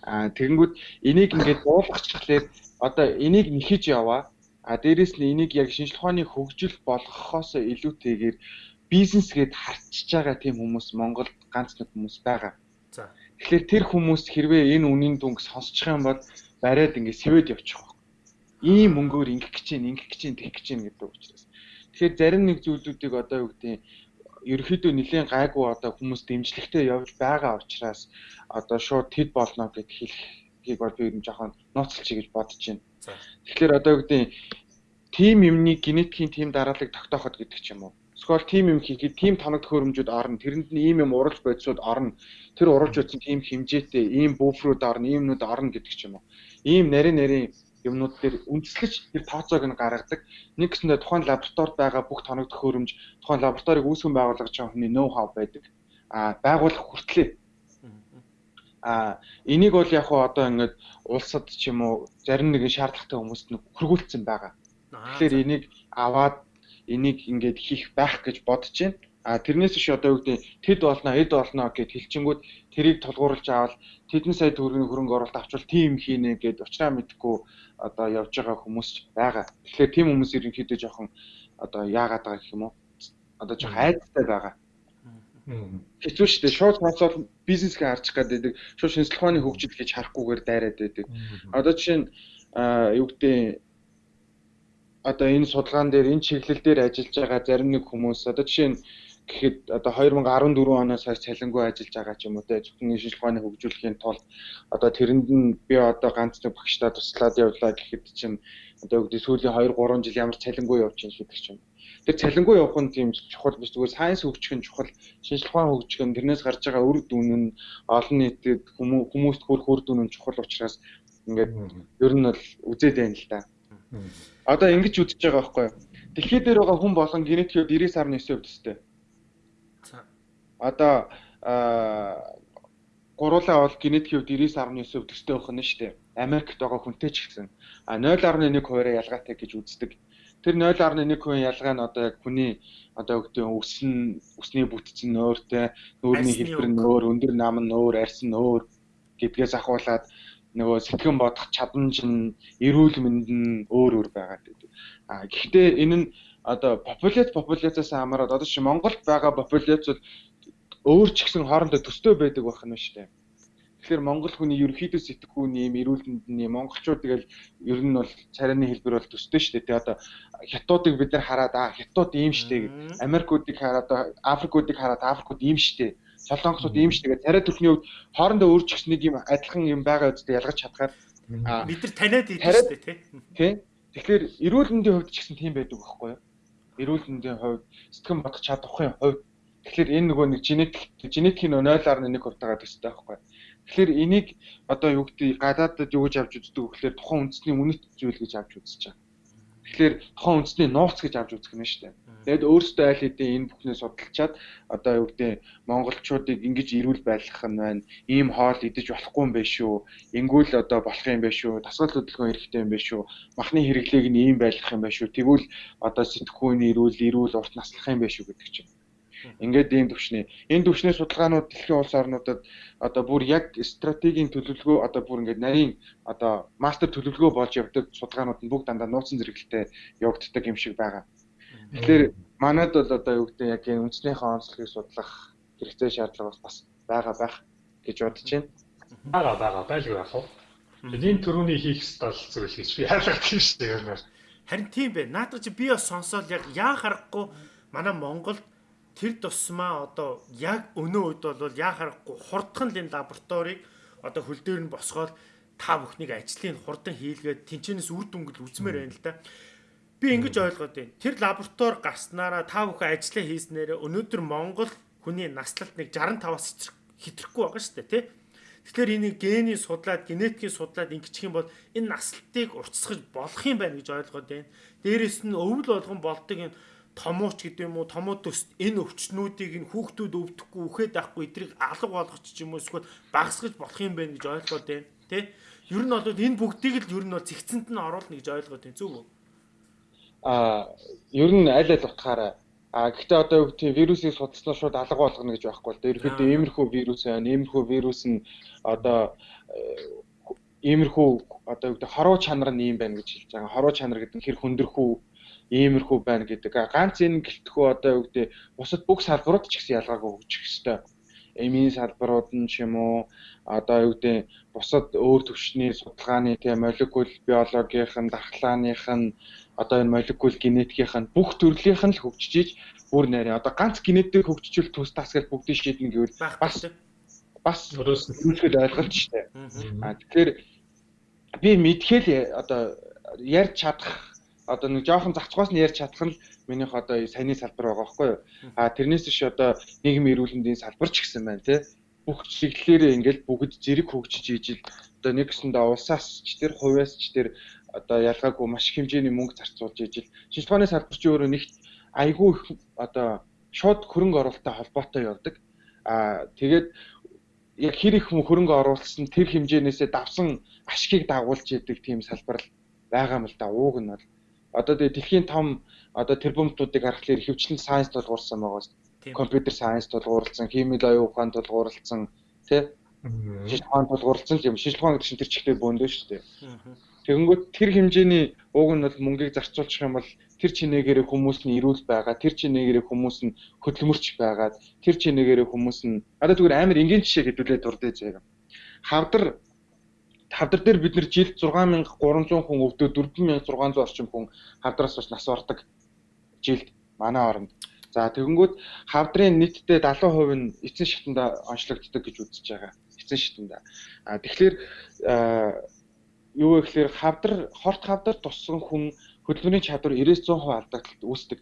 Аа тэгэнгүүт энийг ингээд дуулгачлахлаар одоо энийг нэхэж яваа. А дээрэс нь энийг яг шинжлэх ухааны хөгжил болгохоос илүүтэйгээр бизнес гээд харчиж байгаа тийм хүмүүс Монголд ганц нэг хүмүүс байгаа.
За.
Тэгэхээр тэр хүмүүс хэрвээ энэ үнийн дүнг сонсчих юм бол бариад ингээд сэвэд явчих واخ. Ийм мөнгөөр ингэх гэж чинь ингэх гэж чинь тэгэх гэж чинь гэдэг учраас. Тэгэхээр зарим нэг зүйлүүдийг одоо юу гэдэг ерөөхдөө нэлийн гайгүй одоо хүмүүс дэмжлэгтэй явж байгаа учраас одоо шууд тэд болно гэд хэлхийг бол би ер нь жоохон нууцлж гэж бодож байна. Тэгэхээр одоо юу гэдэг тим юмны генетикийн тим дараалал тогтооход гэдэг ч юм уу. Эсвэл тим юм хийхэд тим тоног төхөөрөмжүүд орно. Тэрэнд нь ийм юм уралж бодисууд орно. Тэр уралж утсан тим хэмжээтэй ийм буфрууд орно, иймнүүд орно гэдэг ч юм уу. Ийм нарийн нарийн юмнууд дээр үндэслэж тэр тооцоог нь гаргадаг. Нэг гэсэндээ тухайн лабораторид байгаа бүх тоног төхөөрөмж, тухайн лабораторийг үүсгэн байгуулах чинь хүний ноу хав байдаг. А байгуулах хүртлээ. А энийг бол яг хуу одоо ингээд улсад ч юм уу зарим нэгэн шаардлагатай хүмүүст нь хөргүүлсэн байгаа. Тэгэхээр энийг аваад энийг ингээд хийх байх гэж бодож байна. А тэрнээс биш одоо юу гэдэг тэд болно, эд болно гэд хэлчингүүд тэрийг тулгуурлаж аваад тэдэн сая төгрөгийн хөрөнгө оруулалт авчвал тийм хийнэ гэд уучраа мэдгүй одоо явж байгаа хүмүүс байгаа. Тэгэхээр тийм хүмүүс ерөнхийдөө жоохон одоо яагаад байгаа гэх юм уу? Одоо жоохон айдтай байгаа. Хэцүү шүү дээ. Шууд спонсор бизнесгээ харчих гэдэг. Шууд шинжлэх ухааны хөгжил гэж харахгүйгээр дайраад байдаг. Одоо жишээ нь юу гэдэг одоо энэ судалгаан дээр энэ чиглэл дээр ажиллаж байгаа зарим нэг хүмүүс одоо жишээ нь гэхэд одоо 2014 оноос хойш цалингүй ажиллаж байгаа ч юм уу те зөвхөн шинжлэх ухааны хөгжүүлэхийн тулд одоо тэрэнд нь би одоо ганц нэг багштай туслаад явлаа гэхэд чинь одоо үгдээ сүүлийн 2 3 жил ямар цалингүй явж байна гэдэг ч юм. Тэр цалингүй явах нь тийм чухал биш зүгээр сайенс хөгжих нь чухал ухаан хөгжих нь тэрнээс гарч байгаа үр дүн нь олон нийтэд хүмүүст хүрэх үр дүн нь чухал учраас ингээд ер нь бол үзээд байна л да. Одоо ингэж үзэж байгаа байхгүй? Дэлхий дээр байгаа хүн болгон генетикээр 99.9% төстэй одоо гуруулаа бол генетикийн хувьд 99.9% төстэй байх нь шүү дээ. Америкт байгаа хүнтэй ч гэсэн. А 0.1 хуваараа ялгаатай гэж үздэг. Тэр 0.1 хувийн ялгаа нь одоо яг хүний одоо өгдөө өснө өсний бүтцэн нөөртэй, нүүрний хэлбэр нь өөр, өндөр нам нь өөр, арьс нь өөр гэдгээс ахуулаад нөгөө сэтгэн бодох чадамж нь, эрүүл мэнд нь өөр өөр байгаа гэдэг. А гэхдээ энэ нь одоо популяц популяцаас хамаарат одоо чи Монголд байгаа популяц бол өөр ч гэсэн хоорондоо төстэй байдаг байх нь шүү дээ. Тэгэхээр монгол хүний ерөнхийдөө сэтгхүүний юм эрүүлэнд нь монголчууд тэгэл ер нь бол царайны хэлбэр бол төстэй шүү дээ. Тэгээ одоо хятадуудыг бид нар хараад аа хятад ийм шүү дээ. Америкуудыг хараад Африкуудыг хараад Африкууд ийм дээ. Солонгосууд ийм шүү дээ. Царай төрхний үед хоорондоо өөр ч гэсэн нэг юм адилхан юм байгаа үстэй ялгаж чадхаар
бид нар таниад идэв дээ тий.
Тий. Тэгэхээр эрүүлэндийн хувьд ч гэсэн тийм байдаг байхгүй юу? Эрүүлэндийн хувьд сэтгэн бодох чадахын хувьд тэгэхээр энэ нөгөө нэг генетик генетикийн 0.1% таагаад төстэй байхгүй? Тэгэхээр энийг одоо юу гэдэг гадаадд юу гэж авч үздэг вэ гэхээр тухайн үндэсний үнэт зүйл гэж авч үзэж байгаа. Тэгэхээр тухайн үндэсний нууц гэж авч үзэх нь шүү дээ. Тэгэд өөрсдөө айл хэдийн энэ бүхнээ судалчаад одоо юу гэдэг монголчуудыг ингэж ирүүл байлгах нь байна. Ийм хоол идэж болохгүй юм байна шүү. Ингүүл одоо болох юм байна шүү. Дасгал хөдөлгөөн хэрэгтэй юм байна шүү. Махны хэрэглээг нь ийм байлгах юм байна шүү. Тэгвэл одоо сэтгхүүний ирүүл, ирүүл урт наслах юм байна шүү гэдэг чинь Ингээд ийм төвшний. Энэ төвшний судалгаанууд дэлхийн улс орнуудад одоо бүр яг стратегийн төлөвлөгөө одоо бүр ингээд нарийн одоо мастер төлөвлөгөө болж явдаг судалгаанууд нь бүгд дандаа нууцсан зэрэгэлтэй явагддаг юм шиг байгаа. Тэгэхээр манайд бол одоо юу гэдэг яг энэ үндэснийхээ онцлогийг судлах хэрэгцээ шаардлага бас байгаа байх гэж бодож байна.
Бага бага байлгүй яах вэ? Энэ төрөний хийх стал зүйл гэж би хаалгад тийм шүү дээ.
Харин тийм бэ. Наадах чи би бас сонсоод яг яа харахгүй манай Монголд тэр тусмаа одоо яг өнөө үед бол яа харахгүй хурдхан л энэ лабораторийг одоо хөл дээр нь босгоод та бүхнийг ажлыг хурдан хийлгээд тэнцэнээс үр дүнгэл үзмээр байна л да. Би ингэж ойлгоод байна. Тэр лаборатори гарснараа та бүхэн ажлаа хийснээр өнөөдөр Монгол хүний наслалт нэг 65-аас хэтрэхгүй байгаа шүү дээ, тий? Тэгэхээр энийг гений судлаад, генетикийн судлаад ингэчих юм бол энэ наслалтыг уртсгаж болох юм байна гэж ойлгоод байна. Дээрээс нь өвөл болгон болдог энэ томооч гэдэг юм уу? Томоо төст энэ өвчнүүдийг нь хүүхдүүд өвдөхгүй үхээд байхгүй эдрийг алга болгоч ч юм уу? Эсвэл багасгаж болох юм байна гэж ойлгоод байна тий? Ер нь бол энэ бүгдийг л ер нь бол зэгцэнд нь оруулна гэж ойлгоод байна. Зүг үү?
А ер нь аль аль утгаараа? А гэхдээ одоо юу гэдэг вирусыг судалснаа шууд алга болгоно гэж байхгүй л да ерөөхдөө иймэрхүү вирус байна. Иймэрхүү вирус нь одоо иймэрхүү одоо юу гэдэг хоруу чанар нь юм байна гэж хэлж байгаа. Хоруу чанар гэдэг нь хэр хүндэрхүү иймэрхүү байна гэдэг. Ганц энэ гэлтгүү одоо юу гэдэг бусад бүх салбарууд ч гэсэн ялгаагүй хөгжих ёстой. Эмийн салбарууд нь ч юм уу одоо юу гэдэг бусад өөр төвчний судалгааны тийм молекул биологийнх нь дархлааных нь одоо энэ молекул генетикийнх нь бүх төрлийнх нь л хөгжиж бүр нэрээ одоо ганц генетик хөгжижүүл төс тас гэж бүгдийг шийднэ гэвэл бас бас өөрөөсөө ойлголт шүү дээ. А тэгэхээр би мэдхэл одоо ярьж чадах одоо нэг жоохон зацгоос нь ярьж чадах нь минийх одоо саяны салбар байгаа байхгүй юу. А тэрнээс биш одоо нийгмийн эрүүлэндийн салбар ч гэсэн байна тий. Бүх чиглэлээрээ ингээл бүгд зэрэг хөгжиж ижил одоо нэг гэсэндээ улсаас ч тэр хувьяас ч тэр одоо ялгаагүй маш хэмжээний мөнгө зарцуулж ижил. Шинжилгээний салбар ч өөрөө нэгт айгүй их одоо шууд хөрөнгө оруулалттай холбоотой явдаг. А тэгээд яг хэр их хөрөнгө оруулсан тэр хэмжээнээсээ давсан ашгийг дагуулж идэг тийм салбар байгаа юм л да. Ууг нь бол одоо тэгээ дэлхийн том одоо тэрбумтуудыг харахаар хөвчлэн сайенс тулгуурсан байгаа шүү дээ. Компьютер сайенс тулгуурласан, химийн оюун ухаан тулгуурласан, тий? Шижил ухаан тулгуурласан юм. Шижил ухаан гэдэг чинь тэр чихтэй бөөндөө шүү дээ. Тэгэнгүүт тэр хэмжээний ууг нь бол мөнгийг зарцуулчих юм бол тэр чинээгээрээ хүмүүс нь ирүүл байгаа, тэр чинээгээрээ хүмүүс нь хөдөлмөрч байгаад, тэр чинээгээрээ хүмүүс нь одоо зүгээр амар энгийн жишээ хэдүүлээд дурдж байгаа. Хавдар хавдар дээр бид нэр жилд 6300 хүн өвдөө 4600 орчим хүн хавдраас бас нас ордог жилд манай оронд. За тэгэнгүүт хавдрын нийтдээ 70% нь эцэн шатанда онцлогддог гэж үзэж байгаа. Эцэн шатанда. А тэгэхээр юу вэ гэхээр хавдар хорт хавдар туссан хүн хөдөлмөрийн чадвар 90-100% алдагдaltaд үүсдэг.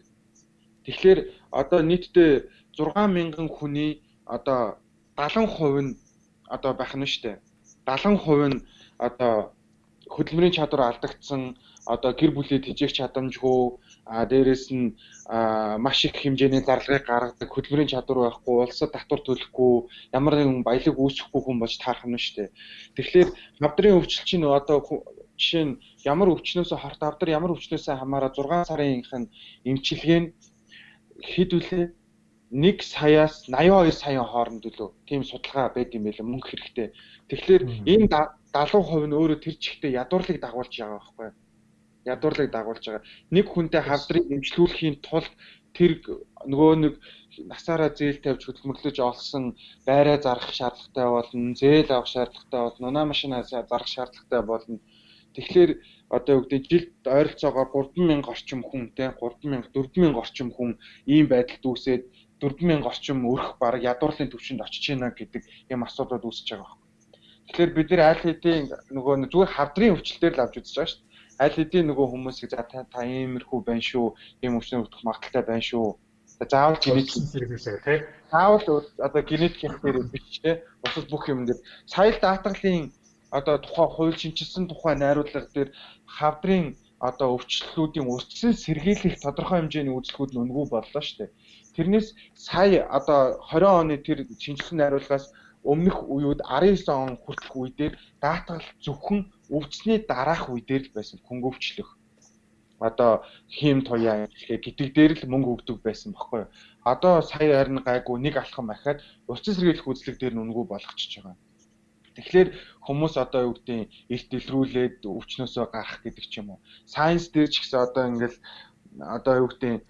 Тэгэхээр одоо нийтдээ 6000 хүний одоо 70% нь одоо байх нь шүү дээ. 70% нь одоо хөдөлмөрийн чадвар алдагдсан одоо гэр бүлээ тэжээх чадамжгүй а дээрэс нь маш их хэмжээний зарлагыг гаргадаг хөдөлмөрийн чадвар байхгүй улсад татвар төлөхгүй ямар нэгэн баялаг үүсэхгүй хүн болж таарах нь шүү дээ. Тэгэхээр навдрын өвчлөл чинь одоо жишээ нь ямар өвчнөөс хорт авдар ямар өвчнөөс хамаараа 6 сарынх нь эмчилгээ нь хэд үлээ 1 саяас 82 саяын хооронд үлээ. Тийм судалгаа байд юм байлаа мөнгө хэрэгтэй. Тэгэхээр энэ 70% нь өөрөө тэр чигтээ ядуурлыг дагуулж байгаа байхгүй ядуурлыг дагуулж байгаа. Нэг хүнтэй хавдрыг эмчлүүлэхийн тулд тэр нөгөө нэг насаараа зээл тавьж хөдөлмөрлөж олсон байраа зарах шаардлагатай болно, зээл авах шаардлагатай болно, унаа машинаа зарах шаардлагатай болно. Тэгэхээр одоо юу гэдэг жилд ойролцоогоор 3000 орчим хүнтэй 3000 4000 орчим хүн ийм байдалд үүсээд 4000 орчим өрх баг ядуурлын төвшөнд очиж байна гэдэг юм асуудал үүсэж байгаа байна. Тэгэхээр бид нэр аль хэдийн нөгөө зүгээр хавдрын өвчлөлтээр л авч үзэж байгаа шүү дээ. Аль хэдийн нөгөө хүмүүсийг за та та иймэрхүү байна шүү, ийм өвчнөр утгах магадaltaй байна шүү. Заавал генетик хэрэглээ тий. Заавал одоо генетикийн дээр биш тий. Бусад бүх юм дээр сая даатгалын одоо тухайн хууль шинжилсэн тухайн найруулга дээр хавдрын одоо өвчлөлүүдийн урьдчилан сэргийлэх тодорхой хэмжээний үйлчлэгүүд нь үнгүй боллоо шүү дээ. Тэрнээс сая одоо 20 оны тэр шинжилсэн найруулгаас өмнөх үеуд 19 он хүртэх үе дээр даатгал зөвхөн өвчсний дараах үе дээр л байсан хөнгөвчлөх. Одоо хим туяа гэхээ гэдэг дээр л мөнгө өгдөг байсан баггүй. Одоо сая харин гайгүй нэг алхам ахаад урьдчилан сэргийлэх үйлчлэг дээр нь үнгүй болгочихж байгаа. Тэгэхээр хүмүүс одоо юу гэдэг эрт илрүүлээд өвчнөөсөө гарах гэдэг ч юм уу. Сайенс дээр ч гэсэн одоо ингээл одоо юу гэдэг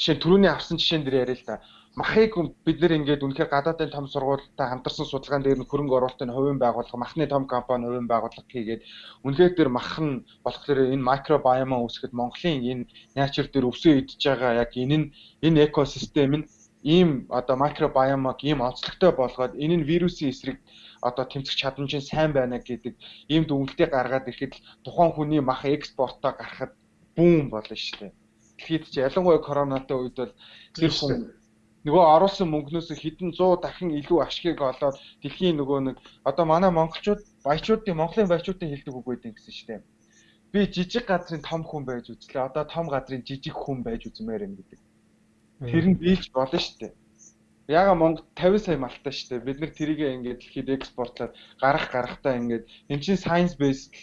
жишээ нь түрүүний авсан жишээн дээр яриа л да. Махыг бид нэр ингээд үнэхээр гадаадын том сургуультай хамтарсан судалгаан дээр нь хөрөнгө оруулалтын хувийн байгууллага, махны том компани хувийн байгууллага хийгээд үнэхээр тэр мах нь болохоор энэ микробиома үүсгэхэд Монголын энэ наачур дээр өвсөө идж байгаа яг энэ нь энэ экосистем нь ийм одоо микробиомог ийм онцлогтой болгоод энэ нь вирусын эсрэг одоо тэмцэх чадамж нь сайн байна гэдэг ийм дүгнэлтээ гаргаад ирэхэд тухайн хүний мах экспортоо гарахад бүүн болно шүү дээ. Тэгэхэд чи ялангуяа коронатой үед бол тэр хүн нөгөө оруулсан мөнгнөөс хэдэн 100 дахин илүү ашгийг олоод дэлхийн нөгөө нэг одоо манай монголчууд баячуудын монголын баячуудын хэлдэг үг байдаг гэсэн шүү дээ. Би жижиг газрын том хүн байж үзлээ. Одоо том газрын жижиг хүн байж үзмээр юм гэдэг. Тэр нь биелж болно шүү дээ. Яга Монгол 50 сая малтай шүү дээ. Бид нэр тэрийг ингээд дэлхийд экспортлоод гарах гарахтаа ингээд эн чинь science based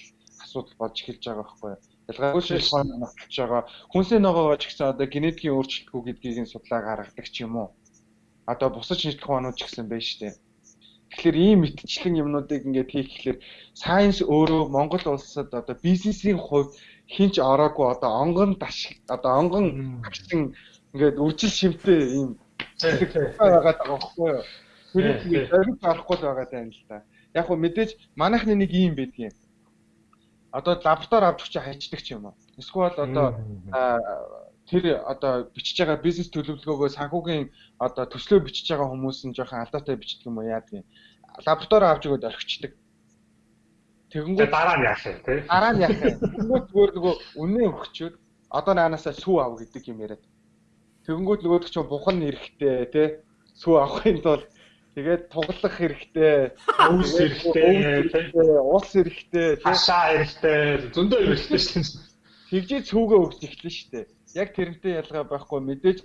асуудал болж эхэлж байгаа байхгүй юу? Ялгаагүй шинжилгээ нотолж байгаа. Хүнсний ногоогоо ч гэсэн одоо генетикийн өөрчлөлтгүй гэдгийг нь судлаа гаргадаг ч юм уу. Одоо бусад шинжилгээнүүд ч гэсэн байна шүү дээ. Тэгэхээр ийм мэтчлэн юмнуудыг ингээд хийх гэхэлэр science өөрөө Монгол улсад одоо бизнесийн хувьд хинч ороогүй одоо онгон даш одоо онгон авчин ингээд үржил шимтэй ийм байгаа байгаа байхгүй юу. Тэрийг зориг авахгүй л байгаа даа л да. Яг хөө мэдээж манайхны нэг юм байдгийн. Одоо лаборатори авч чи хайчдаг ч юм уу. Эсвэл одоо тэр одоо бичиж байгаа бизнес төлөвлөгөөгөө санхүүгийн одоо төслөө бичиж байгаа хүмүүс нь жоохон алдаатай бичдэг юм уу яадаг юм. Лаборатори авч өгөөд орхичдаг.
Тэгэнгүүт дараа нь яах вэ те?
Дараа нь яах вэ? Тэгвэл зүгээр нөгөө үнэн өгчөөд одоо наанасаа сүү ав гэдэг юм яриад. Тэгэнгүүт нөгөөдөг чинь бухан эрэхтэй тий сүү авахын тулд тэгээд туглах хэрэгтэй,
өвс хэрэгтэй,
ус хэрэгтэй,
хашаа хэрэгтэй, зөндөө юм хэрэгтэй шүү дээ.
Тэгжээ цүүгээ өгч эхлэн шүү дээ. Яг тэрнтэй ялгаа байхгүй мэдээж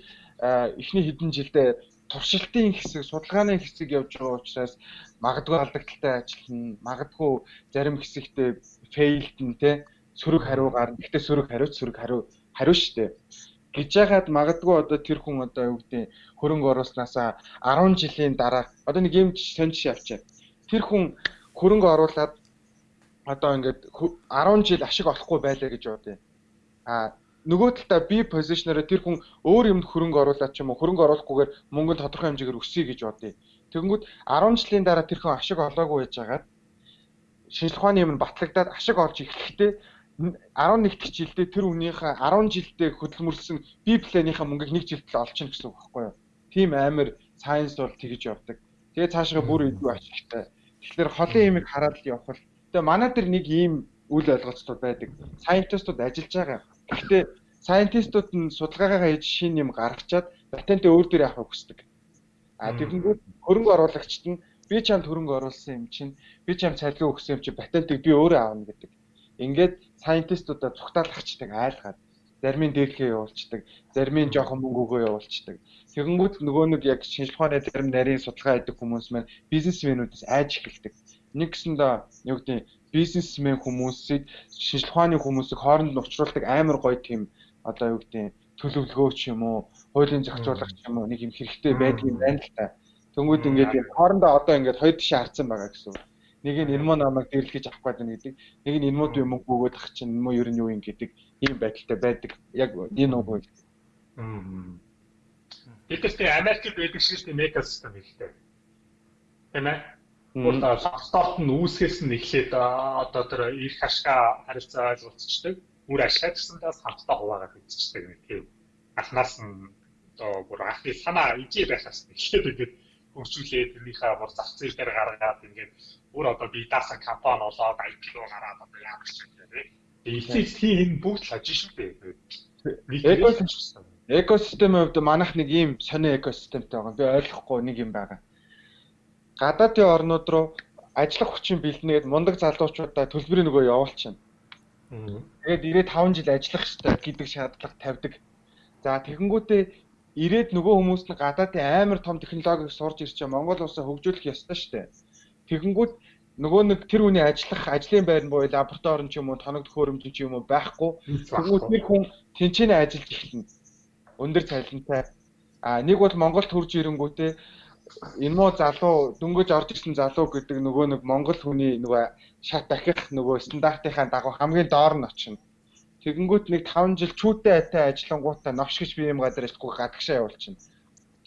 эхний хэдэн жилдээ туршилтын хэсэг, судалгааны хэсэг явж байгаа учраас магадгүй алдагдaltaй ажиллана, магадгүй зарим хэсэгтээ фейлдэн те сөрөг хариу гарна. Гэхдээ сөрөг хариуц сөрөг хариу хариу шүү дээ гэж яагаад магадгүй одоо тэр хүн одоо юу гэдэг хөрөнгө оруулснаасаа 10 жилийн дараа одоо нэг юм сонь жишээ авчаа. Тэр хүн хөрөнгө оруулаад одоо ингээд 10 жил ашиг олохгүй байлаа гэж бодъё. А нөгөө талдаа би позишнероо тэр хүн өөр юмд хөрөнгө оруулаад ч юм уу хөрөнгө оруулахгүйгээр мөнгө тодорхой хэмжээгээр өсөе гэж бодъё. Тэгэнгүүт 10 жилийн дараа тэр хүн ашиг олоогүй байж байгаад шинжилгээ ухааны юм батлагдаад ашиг олж эхлэхдээ 11 дэх жилдээ тэр үнийхээ 10 жилдээ хөдөлмөрлсөн би планийнхаа мөнгийг нэг жилд л олчихно гэсэн үг байхгүй юу? Тим амар сайенс бол тэгж явдаг. Тэгээ цаашгаа бүр илүү ашигтай. Тэгэхээр холын имийг хараад л явах л. Тэгээ манай дээр нэг ийм үйл ойлголцууд байдаг. Сайентистууд ажиллаж байгаа. Гэхдээ сайентистууд нь судалгаагаа хийж шин юм гаргачаад патентээ өөр дээр авахыг хүсдэг. А тэгэнгүүт хөрөнгө оруулагчид нь би чамд хөрөнгө оруулсан юм чинь би чамд цалин өгсөн юм чинь патентыг би өөрөө аавна гэдэг. Ингээд сайентистуудаа цугтаалагчдаг айлгаад зарим нь дээдлгээ явуулцдаг, зарим нь жоохон мөнгө өгөө явуулцдаг. Тэгэнгүүт нөгөө нэг яг шинжилгээний зарим нарийн судалгаа хийдэг хүмүүс маань бизнесмэнүүдээс айж эхэлдэг. Нэг гэсэндээ юу гэдэг бизнесмен хүмүүсийг шинжилгээний хүмүүсийг хооронд нь уулзруулдаг амар гоё тийм одоо юу гэдэг төлөвлөгөө ч юм уу, хуулийн зохицуулагч юм уу нэг юм хэрэгтэй байдгийг байна л та. Тэнгүүд ингээд хоорондоо одоо ингээд хоёр тишээ харцсан байгаа гэсэн үг нэг нь энэ муу намайг дэрлэж авах гэдэг. Нэг нь энэ муу юм өгөөд ах чинь энэ муу ер нь юу юм гэдэг ийм байдалтай байдаг. Яг энэ уу.
Гэтэл тийм Америкт байдаг шиг тийм экосистем ихтэй. Тийм ээ. Бол лапторт нь үүсгэсэн нь эхлээд одоо тэр их ашгаа харилцаа ойлголцдог. Үр ашгаа гэсэндээ хамтдаа хуваагаад үзчихдэг нэг тийм анхнаас нь одоо бүр ахны санаа ижээ байхаас эхлээд ингээд хөгжүүлээд тэрнийхээ бүр зах зээл дээр гаргаад ингээд бүр одоо би даасан компани болоод IPO гараад одоо яах гэж байна. Тийм бүгд лаж шүү дээ.
Экосистемийн хувьд манайх нэг ийм сони экосистемтэй байгаа. Би ойлгохгүй нэг юм байгаа. Гадаадын орнууд руу ажиллах хүчин бэлднээд мундаг залуучуудаа төлбөрийн нөгөө явуулчихна. Тэгээд ирээд 5 жил ажиллах хэрэгтэй гэдэг шаардлага тавьдаг. За тэгэнгүүтээ ирээд нөгөө хүмүүс нь гадаадын амар том технологиг сурж ирчээ Монгол улсаа хөгжүүлэх ёстой шүү дээ. Тэгэнгүүт нөгөө нэг тэр хүний ажиллах ажлын байр нь буюу лаборатори ч юм уу тоног төхөөрөмж ч юм уу байхгүй. Тэгвэл тэр хүн тэнцэнэ ажиллаж эхэлнэ. Өндөр цалинтай. А нэг бол Монголд хурж ирэнгүүтээ энэ муу залуу дөнгөж орж ирсэн залуу гэдэг нөгөө нэг монгол хүний нөгөө шат дахих нөгөө стандартынхаа дагуу хамгийн доор нь очино. Тэгэнгүүт нэг 5 жил чүүтэй айтай ажиллангуудаа новш гэж би юм гадар ажиллахгүй гадагшаа явуулчихна.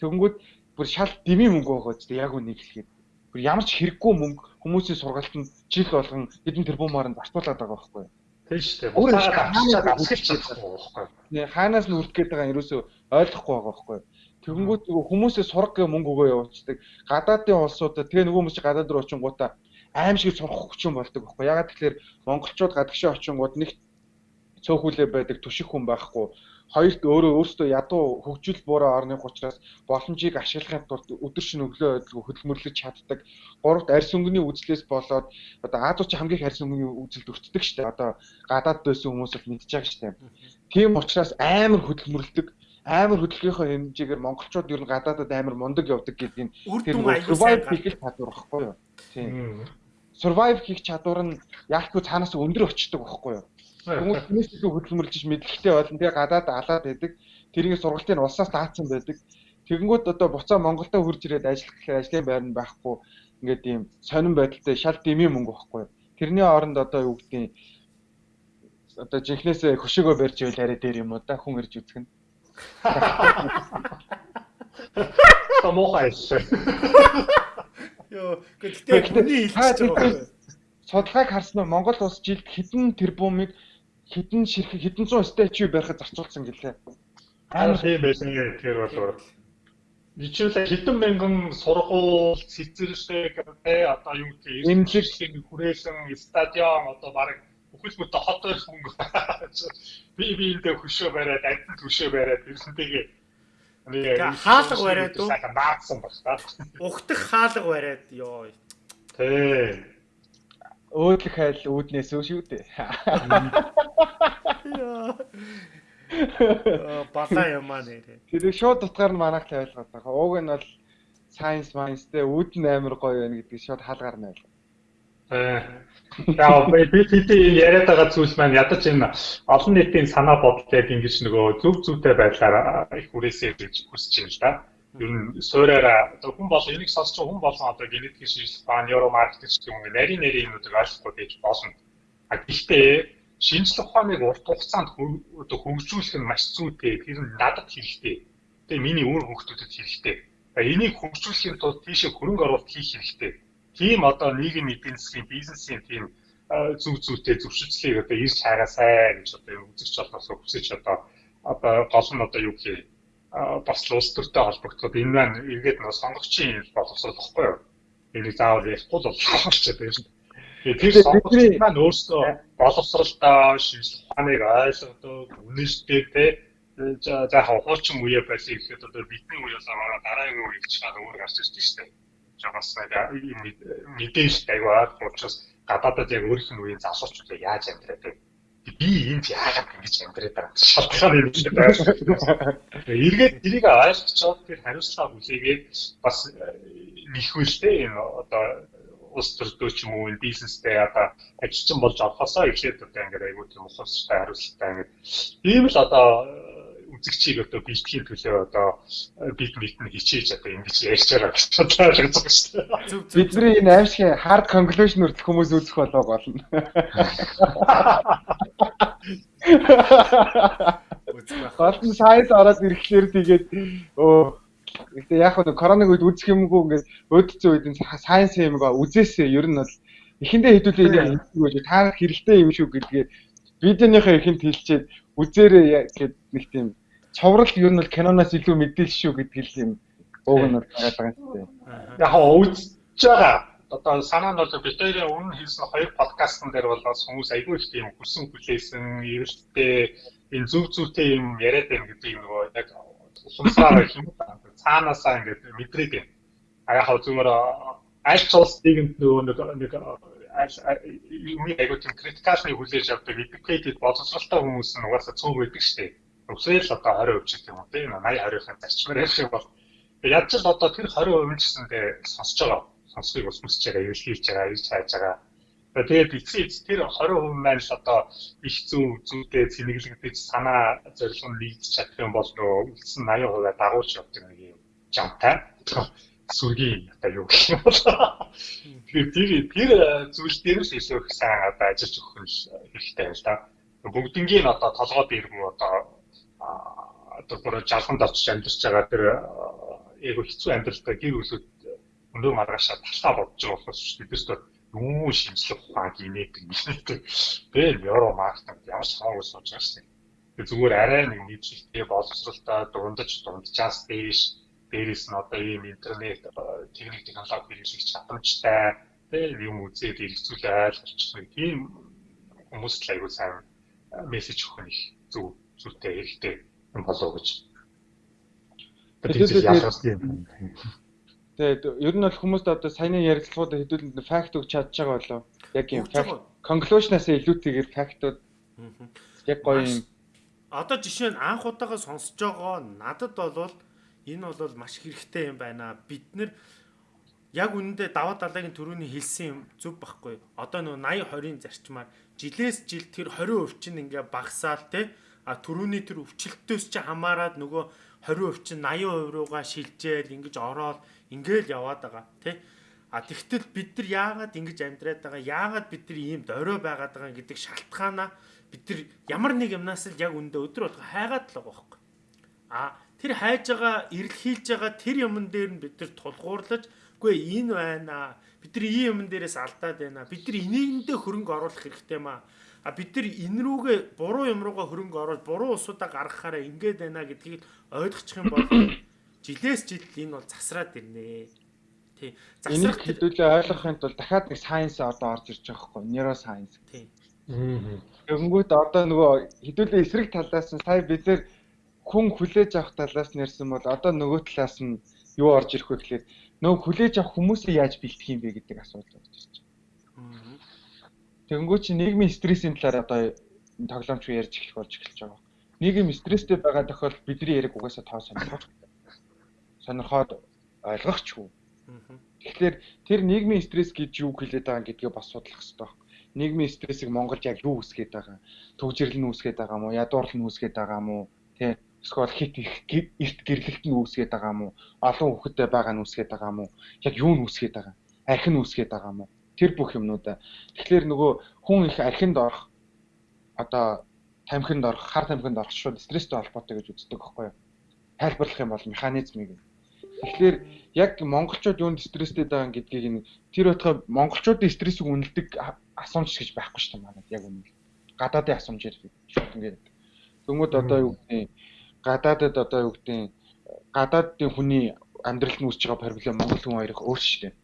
Тэгэнгүүт бүр шал дэмий мөнгө байгаа ч яг үнийг хэлэхэд. Бүр ямар ч хэрэггүй мөнгө хүмүүсийн сургалтанд жил болгон хэдэн тэрбумаар нь зарцуулаад байгаа байхгүй юу?
Тийм шүү дээ. Буцаад авчирч байгаа байхгүй
юу? Хаанаас нь үрдэх гээд байгаа ерөөсөө ойлгохгүй байгаа байхгүй юу? Тэгэнгүүт хүмүүсээ сурах гэх мөнгө өгөө явуулцдаг. Гадаадын улсуудад тэгээ нөгөө хүмүүс гадаад руу очингуудаа аим шиг сурах хүчин болдог байхгүй. Ягаад тэгэхээр монголчууд гадагшаа очингууд нэг цөөхүүлээ байдаг түших хүн байхгүй. Хоёрт өөрөө өөрсдөө ядуу хөгжил буураа орны учраас боломжийг ашиглахын тулд өдөр шөнө өглөө өдлгөө хөдөлмөрлөж чаддаг. Гуравт арьс өнгөний үзлээс болоод одоо Азууч хамгийн арьс өнгөний үзэлд өртдөг шүү дээ. Одоо гадаад байсан хүмүүс бол мэдчихэж дээ. Тийм учраас амар хөдөлмөрлөдөг амар хөдөлгөөнийхөө хэмжээгээр монголчууд ер нь гадаадад амар мундаг явдаг гэдгийг
тэр survive
хийх чадвар байхгүй юу? Тийм. Survive хийх чадвар нь яалтгүй цаанаас өндөр очдөг байхгүй юу? Хүмүүс тэрнээс илүү хөдөлмөрлөж мэдлэгтэй болно. Тэгээ гадаад алаад байдаг. Тэрийг сургалтын улсаас даацсан байдаг. Тэгэнгүүт одоо буцаа Монголдо хурж ирээд ажиллах гэхээр ажлын байр нь байхгүй. Ингээд ийм сонирн байдалтай шал дэмий мөнгө байхгүй. Тэрний оронд одоо юу гэдгийг одоо жинхнээсээ хөшөөгөө барьж ивэл арай дээр юм уу да хүн ирж үзэх нь.
Томохай шүү.
Йоо, гэхдээ хүний хэлж байгаа.
Судалгааг харсан нь Монгол улс жилд хэдэн тэрбумыг хідэн ширхэг хідэн зуун статью барихад зарцуулсан гэлээ.
Амар тийм байсан тэр бол Жишээлбэл хэдэн мянган сургууль, цэцэрлэг, одоо юу гэх юм эмчилгээг хүрээсэн стадион одоо баг бүхэл бүтэн хот байх мөнгө. Би биэндээ хөшөө бариад, амтнд хөшөө бариад ирсэнтэйгээ
хаалга бариад уу?
Наацсан баг та.
Ухтах хаалга бариад ёо.
Тий
өөдлөх хайл үүднээс өө шүү дээ.
Балаа юм аа нэрээ.
Тэр шууд утгаар нь манайх л ойлгоод байгаа. Ууг нь бол science minds-тэй үүд нь амар гоё байна гэдгийг шууд хаалгаар нь ойлгоо.
Аа би би яриад байгаа зүйл маань ядаж энэ олон нийтийн санаа бодлыг ингэж нөгөө зөв зөвтэй байдлаар их хүрээсэй гэж хүсэж байна л да ер нь суураараа одоо хүн бол энийг сонсч хүн болон одоо генетикийн шинжилгээ ба нейро маркетинг гэх юм нарийн нарийн юмнуудыг ойлгохгүй байж болно. А гэхдээ шинжилгээ ухааныг урт хугацаанд одоо хөгжүүлэх нь маш зүйтэй. Тэр нь надад хэрэгтэй. Тэгээ миний өөр хүүхдүүдэд хэрэгтэй. Энийг хөгжүүлэхийн тулд тийшээ хөрөнгө оруулалт хийх хэрэгтэй. Тийм одоо нийгэм эдийн засгийн бизнесийн тийм зүв зүйтэй зөвшөөрлийг одоо ирж хагаасай гэж одоо үзэгч болоос хүсэж одоо одоо гол нь одоо юу гэхээр бас улс төртэй холбогдоход энэ маань эргээд нэг сонгогчийн боловсруулахгүй юу? Энийг заавал ярихгүй л болох болчиход байна. Тэр сонгогч маань өөрсдөө боловсралтаа шинжлэх ухааныг ойлгодог, үнэшдэг те за хаа хуучин үе байсан гэхэд одоо бидний үе болоо гараа дараагийн үеийг чаад өөр гарч ирж штэ. Жагас мэдээлэл аягүй ойлгомжтой учраас гадаадад яг өөрийнх нь үеийн залуучууд яаж амьдраад байна би энд яагаад ингэж амьдраад байгаа шалтгаан юм шиг байна. Эргээд тэрийг ойлгочоод тэр хариуцлага хүлээгээд бас э, нэхвэлтэй энэ одоо улс төрдөө ч юм уу бизнестэй одоо ажилчин болж орохосоо эхлээд одоо ингээд айгүй тийм ухамсартай хариуцлагатай ингээд ийм л одоо үзэгчийг одоо бэлтгэхийн төлөө одоо бид мэднэ хичээж одоо ингэж ярьж байгаа гэж бодлоо ойлгож байгаа шүү дээ.
Бидний энэ аимшиг hard conclusion хүртэл хүмүүс үзэх болоо болно. Нь сайд ороод ирэхлээр тэгээд өө Гэтэ яг нэг коронавиг үед үзэх юмгүй ингээд өөдцөө үед сайенс юм байгаа үзээсээ ер нь бол эхэндээ хэдүүлээ хэлчихгүй гэж та хэрэгтэй юм шүү гэдгээ видеоныхаа ихэнд хэлчихэд үзээрээ гэд нэг тийм цоврал ер нь бол киноноос илүү мэдээлэл шүү гэдгийг юм ууг нь байгаа юм шүү.
Яг үзэж байгаа одоо санаа нь бол битэрийн өмнө хийсэн хоёр подкастн дээр бол хүмүүс айгүй их тийм хүсэн хүлээсэн эрэлттэй энэ зүг зүгтэй юм яриад байна гэдэг юм нөгөө яг сумсаар юм цаанаасаа ингээд мэдрээд байна. А яг хав зүгээр аль ч улс нийгэмд нөгөө нэг юм айгүй тийм критикалны хүлээж авдаг educated боловсралтай хүмүүс нь угаасаа цөөн байдаг шүү дээ. Өсөөл одоо 20% ч гэх юм тийм 80 20-ын зарчмаар ярих юм бол. Яаж ч одоо тэр 20% нь гэсэндээ сонсож байгаа. Сонсхийг ус мөсч байгаа, илэрхийлж байгаа, ирж хайж байгаа. Тэгээд эцсийн тэр 20% маань л одоо их зүү зүйтэй цэнэглэгдэж санаа зорилго нь нэгдэж чадах юм бол нөө үлдсэн 80% дагуулж явдаг нэг юм жамтай. Сүргийн одоо юу гэх юм бол. Тэгэхээр тэр тэр зүйл дээрс илүү их сайн одоо ажиллаж өгөх хэрэгтэй байна л да. Бүгднгийн одоо толгойд ирмүү одоо одоо бүр жалханд очиж амьдарч байгаа тэр яг хэцүү амьдралтай гэр бүлүүд өндөр маргаашаа талхаа бодож байгаа болохоос бидээс юу шинжлэх ухаан гинэт гинэт тэгэл евро маркетинг ямар ч хамаагүй сууж байгаа шээ. Тэгээ зүгээр арай нэг нийтлэлтэй боловсралтай дундаж дунджаас дээш дээрээс нь одоо ийм интернет техник технологи хэрэглэх чадамжтай. Тэг юм үзээд хэрэгцүүлээ ойлгочих тийм хүмүүст л аягүй сайн мессеж өгөх нь их зөв зүйтэй хэрэгтэй юм болоо гэж. Тэгэхээр ялгаас тийм
Тэгээд ер нь бол хүмүүст одоо саяны ярилцлагууд хэдүүлэн факт өгч чадж байгаа болоо. Яг юм факт conclusion-аас илүүтэйгээр фактууд яг гоё юм.
Одоо жишээ нь анх удаага сонсож байгаа надад бол энэ бол маш хэрэгтэй юм байна. Бид нэр яг үнэндээ даваа далайгийн төрөний хэлсэн юм зөв байхгүй. Одоо нөө 80 20-ын зарчмаар жилээс жил тэр 20% чинь ингээ багасаал те а төрөний тэр өвчлөлтөөс чи хамаарад нөгөө 20% чинь 80% руугаа шилжээл ингэж ороод ингээл яваад байгаа тий? А тэгтэл бид нар яагаад ингэж амьдраад байгаа? Яагаад бид нар ийм дөрөө байгаад байгаа гэдэг шалтгаанаа бид нар ямар нэг юмнаас л яг үндэ өдөр болго хайгаад л байгаа байхгүй. А тэр хайж байгаа эрэлхийлж байгаа тэр юмн дээр нь бид нар тулгуурлаж үгүй энэ байна бид нар ийм юмн дээрээс алдаад байна бид нар энийгэндээ хөрөнгө оруулах хэрэгтэй маа а бид нар энэ рүүгээ буруу юм руугаа хөрөнгө оруулж буруу усудаа гаргахаараа ингэж байна гэдгийг ойлгочих юм бол жилээс жил энэ бол засраад ирнэ. Тий.
Засрах хэдүүлээ ойлгохын тулд дахиад нэг сайенс одоо орж ирж байгаа хгүй. Нейросайенс. Тий. Тэгэнгүүт одоо нөгөө хэдүүлээ эсрэг талаас нь сая бид нэр хүн хүлээж авах талаас нэрсэн бол одоо нөгөө талаас нь юу орж ирэх вэ гэхээр нөгөө хүлээж авах хүмүүсээ яаж бэлтгэх юм бэ гэдэг асуудал орж ирж байна. Тэгэнгүүт чи нийгмийн стрессийн талаар одоо тоглоомч ярьж эхлэх болж эхэлж байгаа. Нийгэм стресстэй байгаа тохиолдолд бидний яриг угаасаа тоо сонирхох сонирхоод ойлгохчгүй. Тэгэхээр тэр нийгмийн стресс гэж юу хэлээд байгаа гэдгээ бас судлах хэрэгтэй байна. Нийгмийн стрессийг Монголд яг юу үсгээд байгаа? Төгжрөл нь үсгээд байгаа мó? Ядуурлал нь үсгээд байгаа мó? Тэ эсвэл хит их эрт гэрлэлт нь үсгээд байгаа мó? Олон хүүхэдтэй байгаа нь үсгээд байгаа мó? Яг юу нь үсгээд байгаа? Архи нь үсгээд байгаа мó? Тэр бүх юмнуудаа. Тэгэхээр нөгөө хүн их архинд орох одоо тамхинд орох, хар тамхинд орох шууд стресстэй холбоотой гэж үздэг байхгүй юу? Тайлбарлах юм бол механизмыг Тэгэхээр яг монголчууд юунд стресстэй байгаа гэдгийг нь тэр байтугай монголчуудын стрессийг үнэлдэг асуумж гэж байхгүй шүү дээ яг үнэ. Гадаадын асуумжээр шууд ингээд. Тэнгүүд одоо юу гэдэг гадаадад одоо юу гэдэг гадаадын хүний амьдралд нь үүсэж байгаа проблем монгол хүн хоёрыг өөр шүү дээ.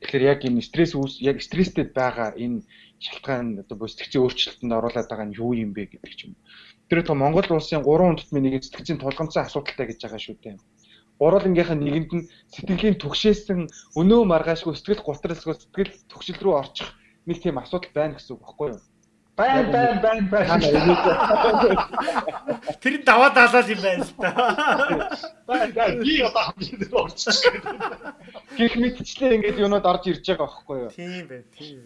Тэгэхээр яг энэ стресс үүс яг стресстэй байгаа энэ шалтгаан одоо сэтгцийн өөрчлөлтөнд оруулаад байгаа нь юу юм бэ гэдэг ч юм. Тэр байтугай Монгол улсын 3 хүндэтмийн нэг сэтгцийн тулгамдсан асуудалтай гэж байгаа шүү дээ гурвангийнхаа нэгэнд нь сэтгэлийн түгшээсэн өнөө маргаашгүй сэтгэл гутралсгүй сэтгэл төгшил рүү орчих нэг тийм асуудал байна гэсэн үг баггүй юу?
Байн байн байн байн.
Тэр даваа даалал юм байна л та.
Байн байн би одоо хамгийн орчих.
Гэх мэтчлээ ингээд юунод орж ирж байгаа байхгүй юу?
Тийм бай, тийм.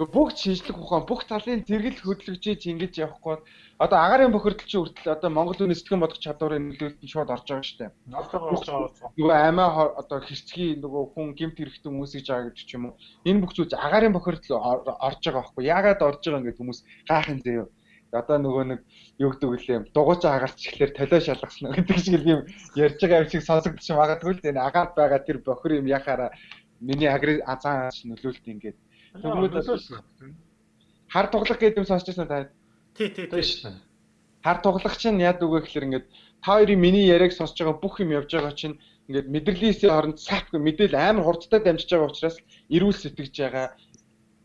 Бүх шинжлэх ухаан, бүх талын зэрэгэл хөдөлгөжж ингэж явахгүй одоо агарын бохирдол чи хүртэл одоо Монгол хүний сэтгэн бодох чадварын нөлөөлөлт нь шууд орж байгаа шүү дээ. Нөгөө аймаа одоо хэрцгий нөгөө хүн гимт хэрэгтэн хүмүүсийг жаа гэж ч юм уу. Энэ бүх зүйл агарын бохирдол орж байгаа байхгүй. Яагаад орж байгаа ингээд хүмүүс гайхын заяа. одоо нөгөө нэг юу гэдэг үлээ дугуйч агарч ихлээр толио шалгасан гэдэг шиг юм ярьж байгаа юм шиг сонсогдож магадгүй л энэ агаад байгаа тэр бохир юм яхаараа миний агри азаан нөлөөлт ингээд
тэгвэл
хар туглах гэдэг юм сонсч байсан та
тий тий тий
хар туглах чинь яад үгүй гэхэлэр ингээд та хоёрын миний яриаг сонсож байгаа бүх юм явж байгаа чинь ингээд мэдрэлээсээ оронд сапгүй мэдээл амар хурдтай дамжиж байгаа учраас эрүүл сэтгэж байгаа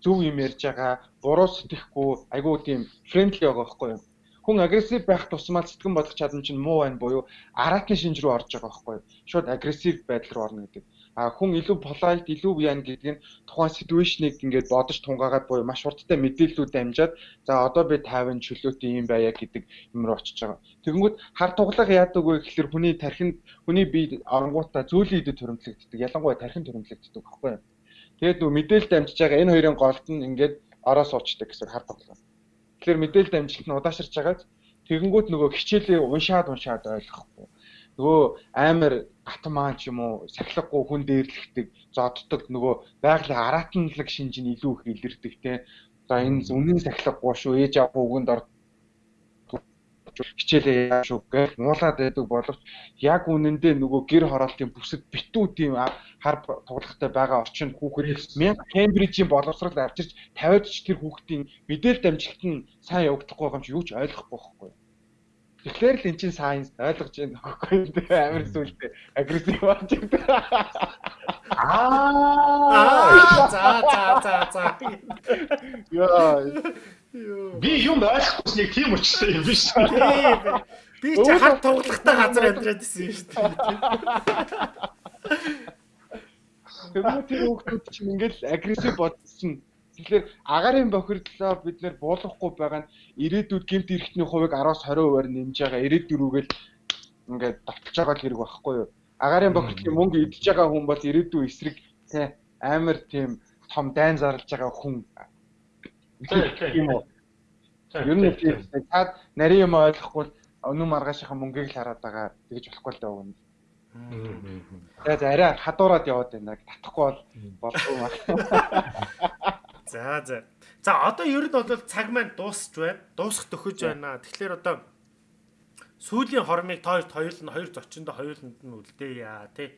зөв юм ярьж байгаа, буруу сэтгэхгүй, айгүй тийм фрэндли байгаа байхгүй юу? Хүн агрессив байх тусмаа сэтгэн бодох чадам чинь муу байна буюу аратны шинж рүү орж байгаа байхгүй? Шууд агрессив байдал руу орно гэдэг. А хүн илүү polite, илүү яан гэдэг нь тухайн ситүэйшнийг ингээд бодож тунгаагаад буюу маш хурдтай мэдээллүүд дамжаад за одоо би 50 чөлөөтэй юм байя гэдэг юм руу очиж байгаа. Тэгэнгүүт хар туглах яадаг вэ гэхэлэр хүний тархинд хүний бие оронгуудаа зөөлөн идэв төрөмтлөгддөг. Ялангуяа тархин төрөмтлөгддөг байхгүй юу? Тэгээд нүү мэдээлэл дамжиж байгаа энэ хоёрын голд нь ингээд ороо суучдаг гэсэн хар тоглоо. Тэгэхээр мэдээлэл дамжилт нь удаашрж байгаад тэгэнгүүт нөгөө хичээлээ уншаад уншаад ойлгохгүй. Нөгөө амар гатмаан ч юм уу сахилахгүй хүн дээрлэгдэг, зодддаг нөгөө байгалийн аратанлаг шинж нь илүү их илэрдэг те. За энэ үнэн сахилахгүй шүү, ээж аав үгэнд орд хичээлээ яа шүү гэж муулаад байдаг боловч яг үнэндээ нөгөө гэр хороолтын бүсэд битүү тийм хар тоглохтой байгаа орчинд хүүхэд 1000 Кембрижийн боловсрол авчирч 50-д ч тэр хүүхдийн мэдээлэл дамжигт нь сайн явагдахгүй юм чи юу ч ойлгохгүй байхгүй. Тэгэхээр л эн чинь сайенс ойлгож байна гэхгүй амар сүлдээ агрессив болж байгаа.
Аа за за за за.
Яа
Би юм ойлгосныг тийм учраас юм биш.
Би ч хар тоглохтой газар амьдраад исэн юм шүү дээ.
Тэгмээ тэр хүүхдүүд чинь ингээл агрессив бодсон. Тэгэхээр агарын бохирдлоо бид нэр буулгахгүй байгаа нь ирээдүйд гэмт эрхтний хувийг 10-аас 20%-аар нэмж байгаа. Ирээдүрүүгээл ингээд давталж байгаа хэрэг байхгүй юу? Агарын бохирдлын мөнгө идж байгаа хүн бол ирээдүй эсрэг тий амар тийм том дайн зарлж байгаа хүн Тийм үү. Ер нь тийм цаад нарийн юм ойлгохгүй өнөө маргаашийнхаа мөнгийг л хараад байгаа тэгж болохгүй л даа өгнө. Тэгээд арай хадуураад яваад байна. Татахгүй бол болов уу.
За за. За одоо ер нь бол цаг маань дуусч байна. Дуусах төхөж байна. Тэгэхээр одоо сүүлийн хормыг тоо хоёул нь хоёр зочиндоо хоёуланд нь үлдээе тий.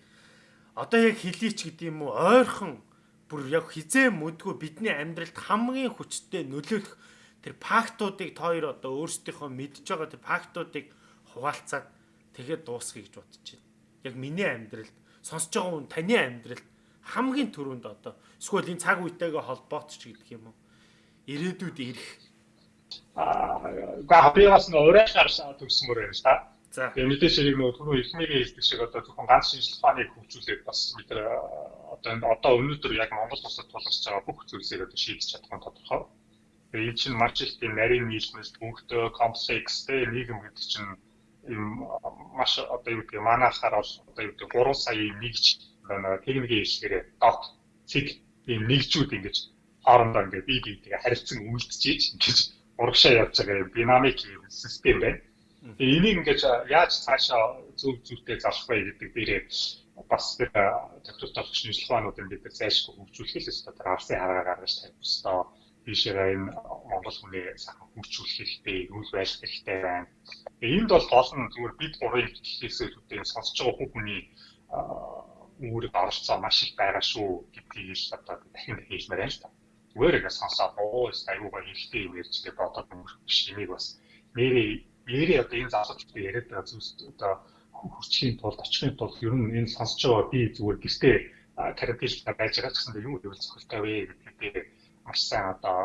Одоо яг хэлийч гэдэг юм уу ойрхон бүр яг хизээ мэдгүй бидний амьдралд хамгийн хүчтэй нөлөөлөх тэр фактуудыг та хоёр одоо өөрсдийнхөө мэдж байгаа тэр фактуудыг хуваалцаад тэгээд дуусгая гэж бодож байна. Яг миний амьдралд сонсож байгаа хүн таны амьдралд хамгийн түрүүнд одоо эсвэл энэ цаг үетэйгээ холбоотч гэдэг юм уу? Ирээдүйд ирэх.
Аа, бас нэг урай шаршаа төгсмөр байна ш та. За. Тэгээ мэдээж хэрэг нөгөө түрүү эхнийгээ хэлдэг шиг одоо зөвхөн ганц шинжилгээ ухааныг хөгжүүлээд бас бид одоо одоо өнөөдөр яг Монгол улсад тулгарч байгаа бүх зүйлсийг одоо шийдэж чадах нь тодорхой. Тэгээ энэ чинь маш их тийм нарийн нийлмэс бүгдөө комплекс тэ нийгэм гэдэг чинь юм маш одоо юу гэдэг манайхаар бол одоо юу гэдэг 3 сая нэгж техникийн хэлшгээрээ дот цэг ийм нэгжүүд ингэж хоорондоо ингээд бие биетэйгээ харилцан үйлдэж ингэж урагшаа явж байгаа динамик систем байна. Тэгээ энийг ингэж яаж цаашаа зөв зөвтэй зарах вэ гэдэг дээрээ бас тэр технологи шинжилгаануудын бид зайлшгүй хөгжүүлэх л ёстой. Тэр арсын хараа гаргаж тавих ёстой. Тийшээ энэ Монгол хүний сайхан хөгжүүлэх хэрэгтэй, үйл байлгах хэрэгтэй байна. Энд бол гол нь зүгээр бид гурийн хэлхээс үүдээ сонсож байгаа хүний үүрэг оролцоо маш их байгаа шүү гэдгийг л одоо дахин хэлмээр байна л та. Яг сонсоод оо аюу гоо хэлтэй юм ярьж тэгээ бодоод өнгөрөх биш энийг бас нэрээ нэрээ одоо энэ залуучууд яриад байгаа зүйлс одоо хүрчхийн тулд очихын тулд ер нь энэ сонсож байгаа би зүгээр гэртээ карантинлаа байж байгаа ч гэсэн юм үйл цохилтой вэ гэдгийг маш сайн одоо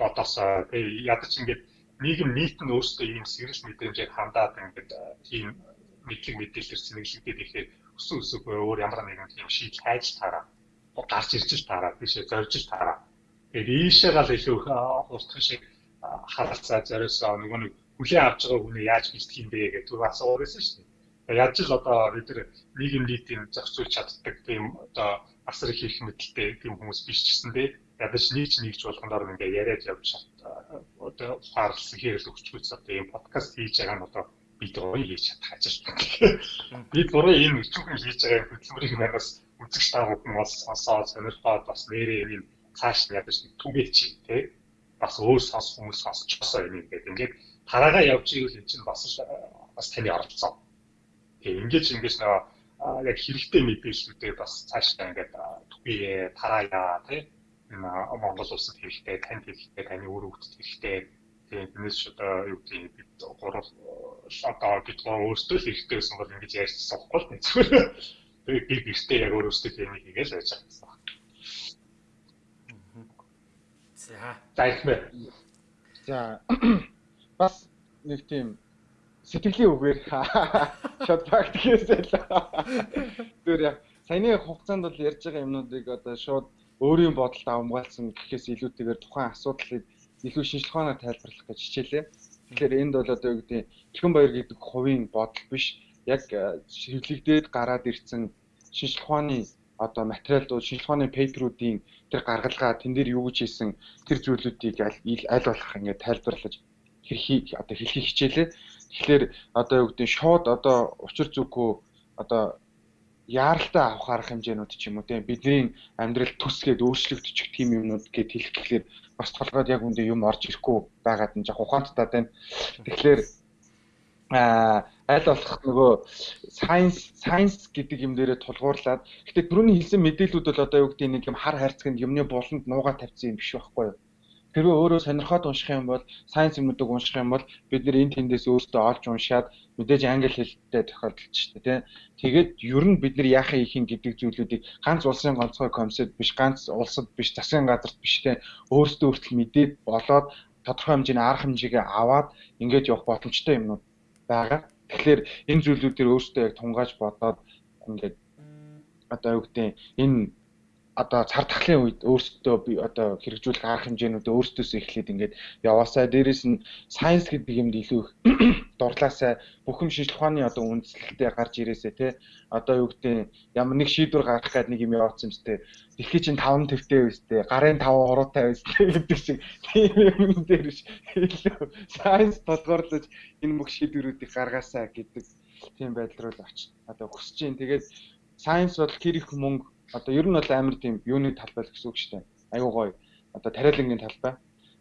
бодосоо тэгээ ядаж ингээд нийгэм нийт нь өөрсдөө ийм сэрэж мэдрэмжээр хандаад ингээд тийм мэдлэг мэдээлэлээр сэнэглэгдээд ихээр өсөн өсөхгүй өөр ямар нэгэн тийм шийдэл хайж таараа. Гарч ирж таараа. Тийшээ зорж таараа. Тэгээд ийшээ гал илүү хурдхан шиг харалцаа зориосоо нөгөө нэг хүлээн авч байгаа хүнээ яаж бэлтгэх юм бэ гэдэг түр асуусан шүү дээ. Яаж л одоо бид нар нийгэм нийтийн зохицуулж чаддаг тийм одоо асар их их мэдлэлтэй тийм хүмүүс биш ч гэсэн дээ ядаж нийч нэгж болгоноор ингээ яриад явж одоо ухаарлсан хэрэг өгчгүйс одоо ийм подкаст хийж байгаа нь одоо бид гоё хийж чадах ажил. Бид буруу ийм өчүүхэн хийж байгаа хөдөлмөрийг манаас үзэгч таа бүхэн бас сонсоод сонирхоод бас нэрээ юм цааш нь ядаж түгээч тий. бас өөр сонс хүмүүс сонсчихсоо юм ингээд ингээд тараагаа явж ивэл энэ чинь бас бас таны оролцоо. Тэгээ ингэж ингэж нөгөө яг хэрэгтэй мэдээллүүдээ бас цаашдаа ингээд түгье тараая тий Монгол улсад хэрэгтэй, танд хэрэгтэй, таны үр хөвгөд хэрэгтэй. Тэгээд тэрнээс ч одоо юу гэдэг бид гурав одоо бид гурав өөрсдөө л хэрэгтэй гэсэн бол ингэж ярьчихсан байхгүй л зүгээр. Тэгээд би гэртээ яг өөрөөсөө тийм хийгээл байж байгаа гэсэн байна.
За.
Ихмэ.
За бас нэг тийм сэтгэлийн үгээр шот практикээсээ л. Тэр яг саяны хугацаанд бол ярьж байгаа юмнуудыг одоо шууд өөрийн бодолд авмгаалсан гэхээс илүүтэйгээр тухайн асуудлыг илүү шинжлэх ухаанаар тайлбарлах гэж хичээлээ. Тэгэхээр энд бол одоо юу гэдэг Чихэн баяр гэдэг хувийн бодол биш яг хэвлэгдээд гараад ирсэн шинжлэх ухааны одоо материалууд, шинжлэх ухааны пейперүүдийн тэр гаргалгаа тэн дээр юу гэж хийсэн тэр зүйлүүдийг аль болох ингээд тайлбарлаж хэрхийг одоо хэлхийг хичээлээ. Тэгэхээр одоо юу гэдэг шууд одоо учир зүггүй одоо яаралтай авах арга хэмжээнүүд ч юм уу тийм бидний амьдрал төсгээд өөрчлөгдөж тийм юмнууд гэд хэлэх гэхлээр бас толгойд яг үндэ юм орж ирэхгүй байгаад нь яг ухаанттай байна. Тэгэхээр а аль болох нөгөө science science гэдэг юм дээрээ тулгуурлаад гэтээ түрүүний хэлсэн мэдээлүүд бол одоо юу гэдэг нэг юм хар хайрцагт юмны буланд нуугаа тавьсан юм биш байхгүй юу? Хэрвээ өөрөө сонирхоод унших юм бол сайенс юмнуудыг унших юм бол бид нэр энэ тэндээс өөртөө олж уншаад мэдээж англи хэлтэй тохиолдолч шүү дээ. Тэгээд ер нь бид нар яахаа хийх юм гэдэг зүйлүүдийг ганц улсын ганцхан комиссэд биш ганц улсад биш засгийн газарт биш те өөртөө өөртөл мэдээд болоод тодорхой хэмжээний арга хэмжээгээ аваад ингэж явах боломжтой юмнууд байгаа. Тэгэхээр энэ зүйлүүдээр өөртөө яг тунгааж бодоод ингээд одоо юу гэдэг энэ одоо цар тахлын үед өөрсдөө би одоо хэрэгжүүлэх арга хэмжээнүүдээ өөрсдөөсөө эхлээд ингээд яваасаа. Дээрэс нь сайенс гэдэг юмд илүү их дурлаасаа бүхэн шинжлэх ухааны одоо үндслэлтэй гарч ирээсээ те одоо юу гэдэг ямар нэг шийдвэр гаргах гээд нэг юм явуулсан юм сте дэлхий чинь 5 твтэй байстэй гарын 5 уруутай байстэй гэдэг шиг. Тийм юм дээр илүү сайенс толгоорлож энэ бүх шийдвэрүүдийг гаргаасаа гэдэг тийм байдал руу очиж одоо хүсэж чинь тэгээд сайенс бол хэр их мөнгө одоо ер нь бол амар тийм юуны талбай л гэсэн үг шүү дээ. Аюу гоё. Одоо тариалангийн талбай.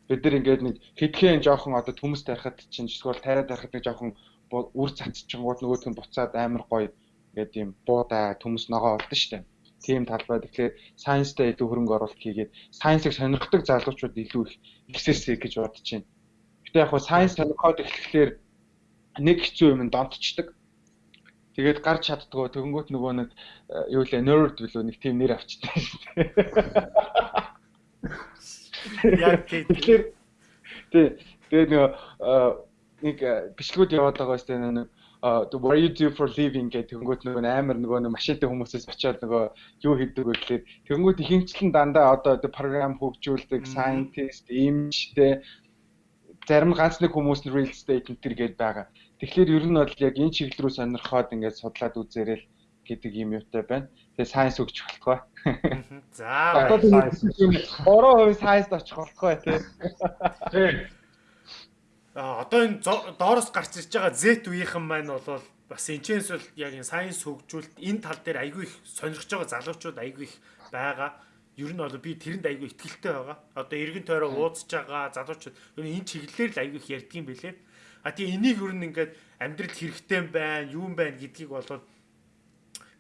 Бид нар ингээд нэг хэдхэн жоохон одоо төмс тарихад чинь эсвэл тариа тарихад нэг жоохон үр цацчихгууд нөгөөх нь буцаад амар гоё ингээд тийм буудаа төмс ногоо болдсон шүү дээ. Тийм талбай. Тэгэхээр сайенстай илүү хөрөнгө оруулалт хийгээд сайенсыг сонирхдаг залуучууд илүү их ихсээсэй гэж бодож байна. Гэтэ яг хуу сайенс сонирхоод эхлэхлээр нэг хэцүү юм донтчдаг Тэгээд гарч чаддгаа тэгэнгүүт нөгөө нэг э, юу лээ nerd билүү нэг тийм нэр авчдаг шүү дээ. Яг тэгэхээр тий тэгээд нөгөө э, нэг э, бичлэгүүд яваад байгаа шүү дээ нэг what you do for living гэх тэгэнгүүт нөгөө амар нөгөө нэг машинтай хүмүүсээс очиод нөгөө юу хийдэг вэ гэхлээр тэгэнгүүт ихэнчлэн дандаа одоо програм хөгжүүлдэг scientist, имжтэй зарим ганц нэг хүмүүс нь real estate энэ төр гээд байгаа. Тэгэхээр ер нь бол яг энэ чиглэл рүү сонирхоод ингээд судлаад үзээрэй гэдэг юм юутай байна. Тэгээ сайенс өгч болтгоо.
За.
Одоо сайенс 3% сайенс очих болтгоо тий.
Тий. А одоо энэ доороос гарч ирж байгаа Z үеийнхэн маань бол бас энэчээс бол яг энэ сайенс хөгжүүлэлт энэ тал дээр айгүй их сонирхож байгаа залуучууд айгүй их байгаа. Ер нь бол би тэрэнд айгүй ихтгэлтэй байгаа. Одоо эргэн тойроо уудсж байгаа залуучууд ер нь энэ чиглэлээр л айгүй их ярьдгийм бэлээ. А тий энийг юу нэгээд амьдрал хэрэгтэй байна, юм байна гэдгийг болоод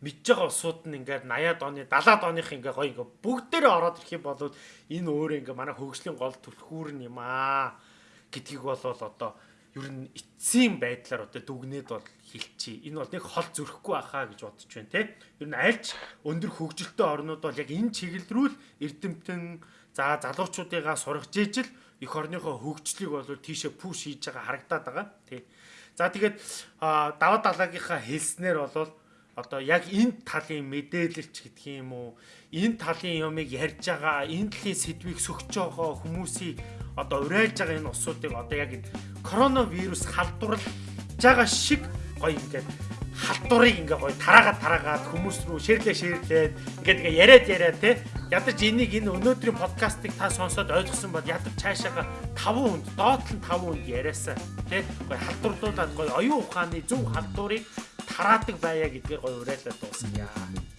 мэдж байгаа усууд нь ингээд 80-аад оны 70-аад оных ингээ гоё ингээ бүгдээрээ ороод ирэх юм бол энэ өөрөө ингээ манай хөгжлийн гол түлхүүр нь юм аа гэдгийг болол одоо ер нь эцсийн байдлаар одоо дүгнээд бол хэлчихье. Энэ бол нэг хол зөрөхгүй байхаа гэж бодож байна те. Ер нь альч өндөр хөгжилтэй орнууд бол яг энэ чиглэл рүү эрдэмтэн за залуучуудыгаа сургаж ижил эх орныхоо хөгжлийг бол тийшээ пуш хийж байгаа харагдаад байгаа. Тий. За тэгээд даваа далаагийнхаа хэлснээр бол одоо яг энэ талын мэдээлэлч гэдэг юм уу энэ талын юмыг ярьж байгаа энэ талын сэдвийг сөхж байгаа хүмүүсийг одоо урайлж байгаа энэ усуудыг одоо яг коронавирус халдварлаж байгаа шиг гоё ингээд халдварыг ингээ гоё тараагаад тараагаад хүмүүс рүү ширлээ ширлээд ингээд ингээ яриад яриад те ядаж энийг энэ өнөөдрийн подкастыг та сонсоод ойлгосон бол ядаж цаашаага 5 хүнд нь 5 хүнд яриасаа те гоё халдварлуулаад гоё оюун ухааны зөв халдварыг тараадаг байя гэдгээр гоё уриалаад дуусгая.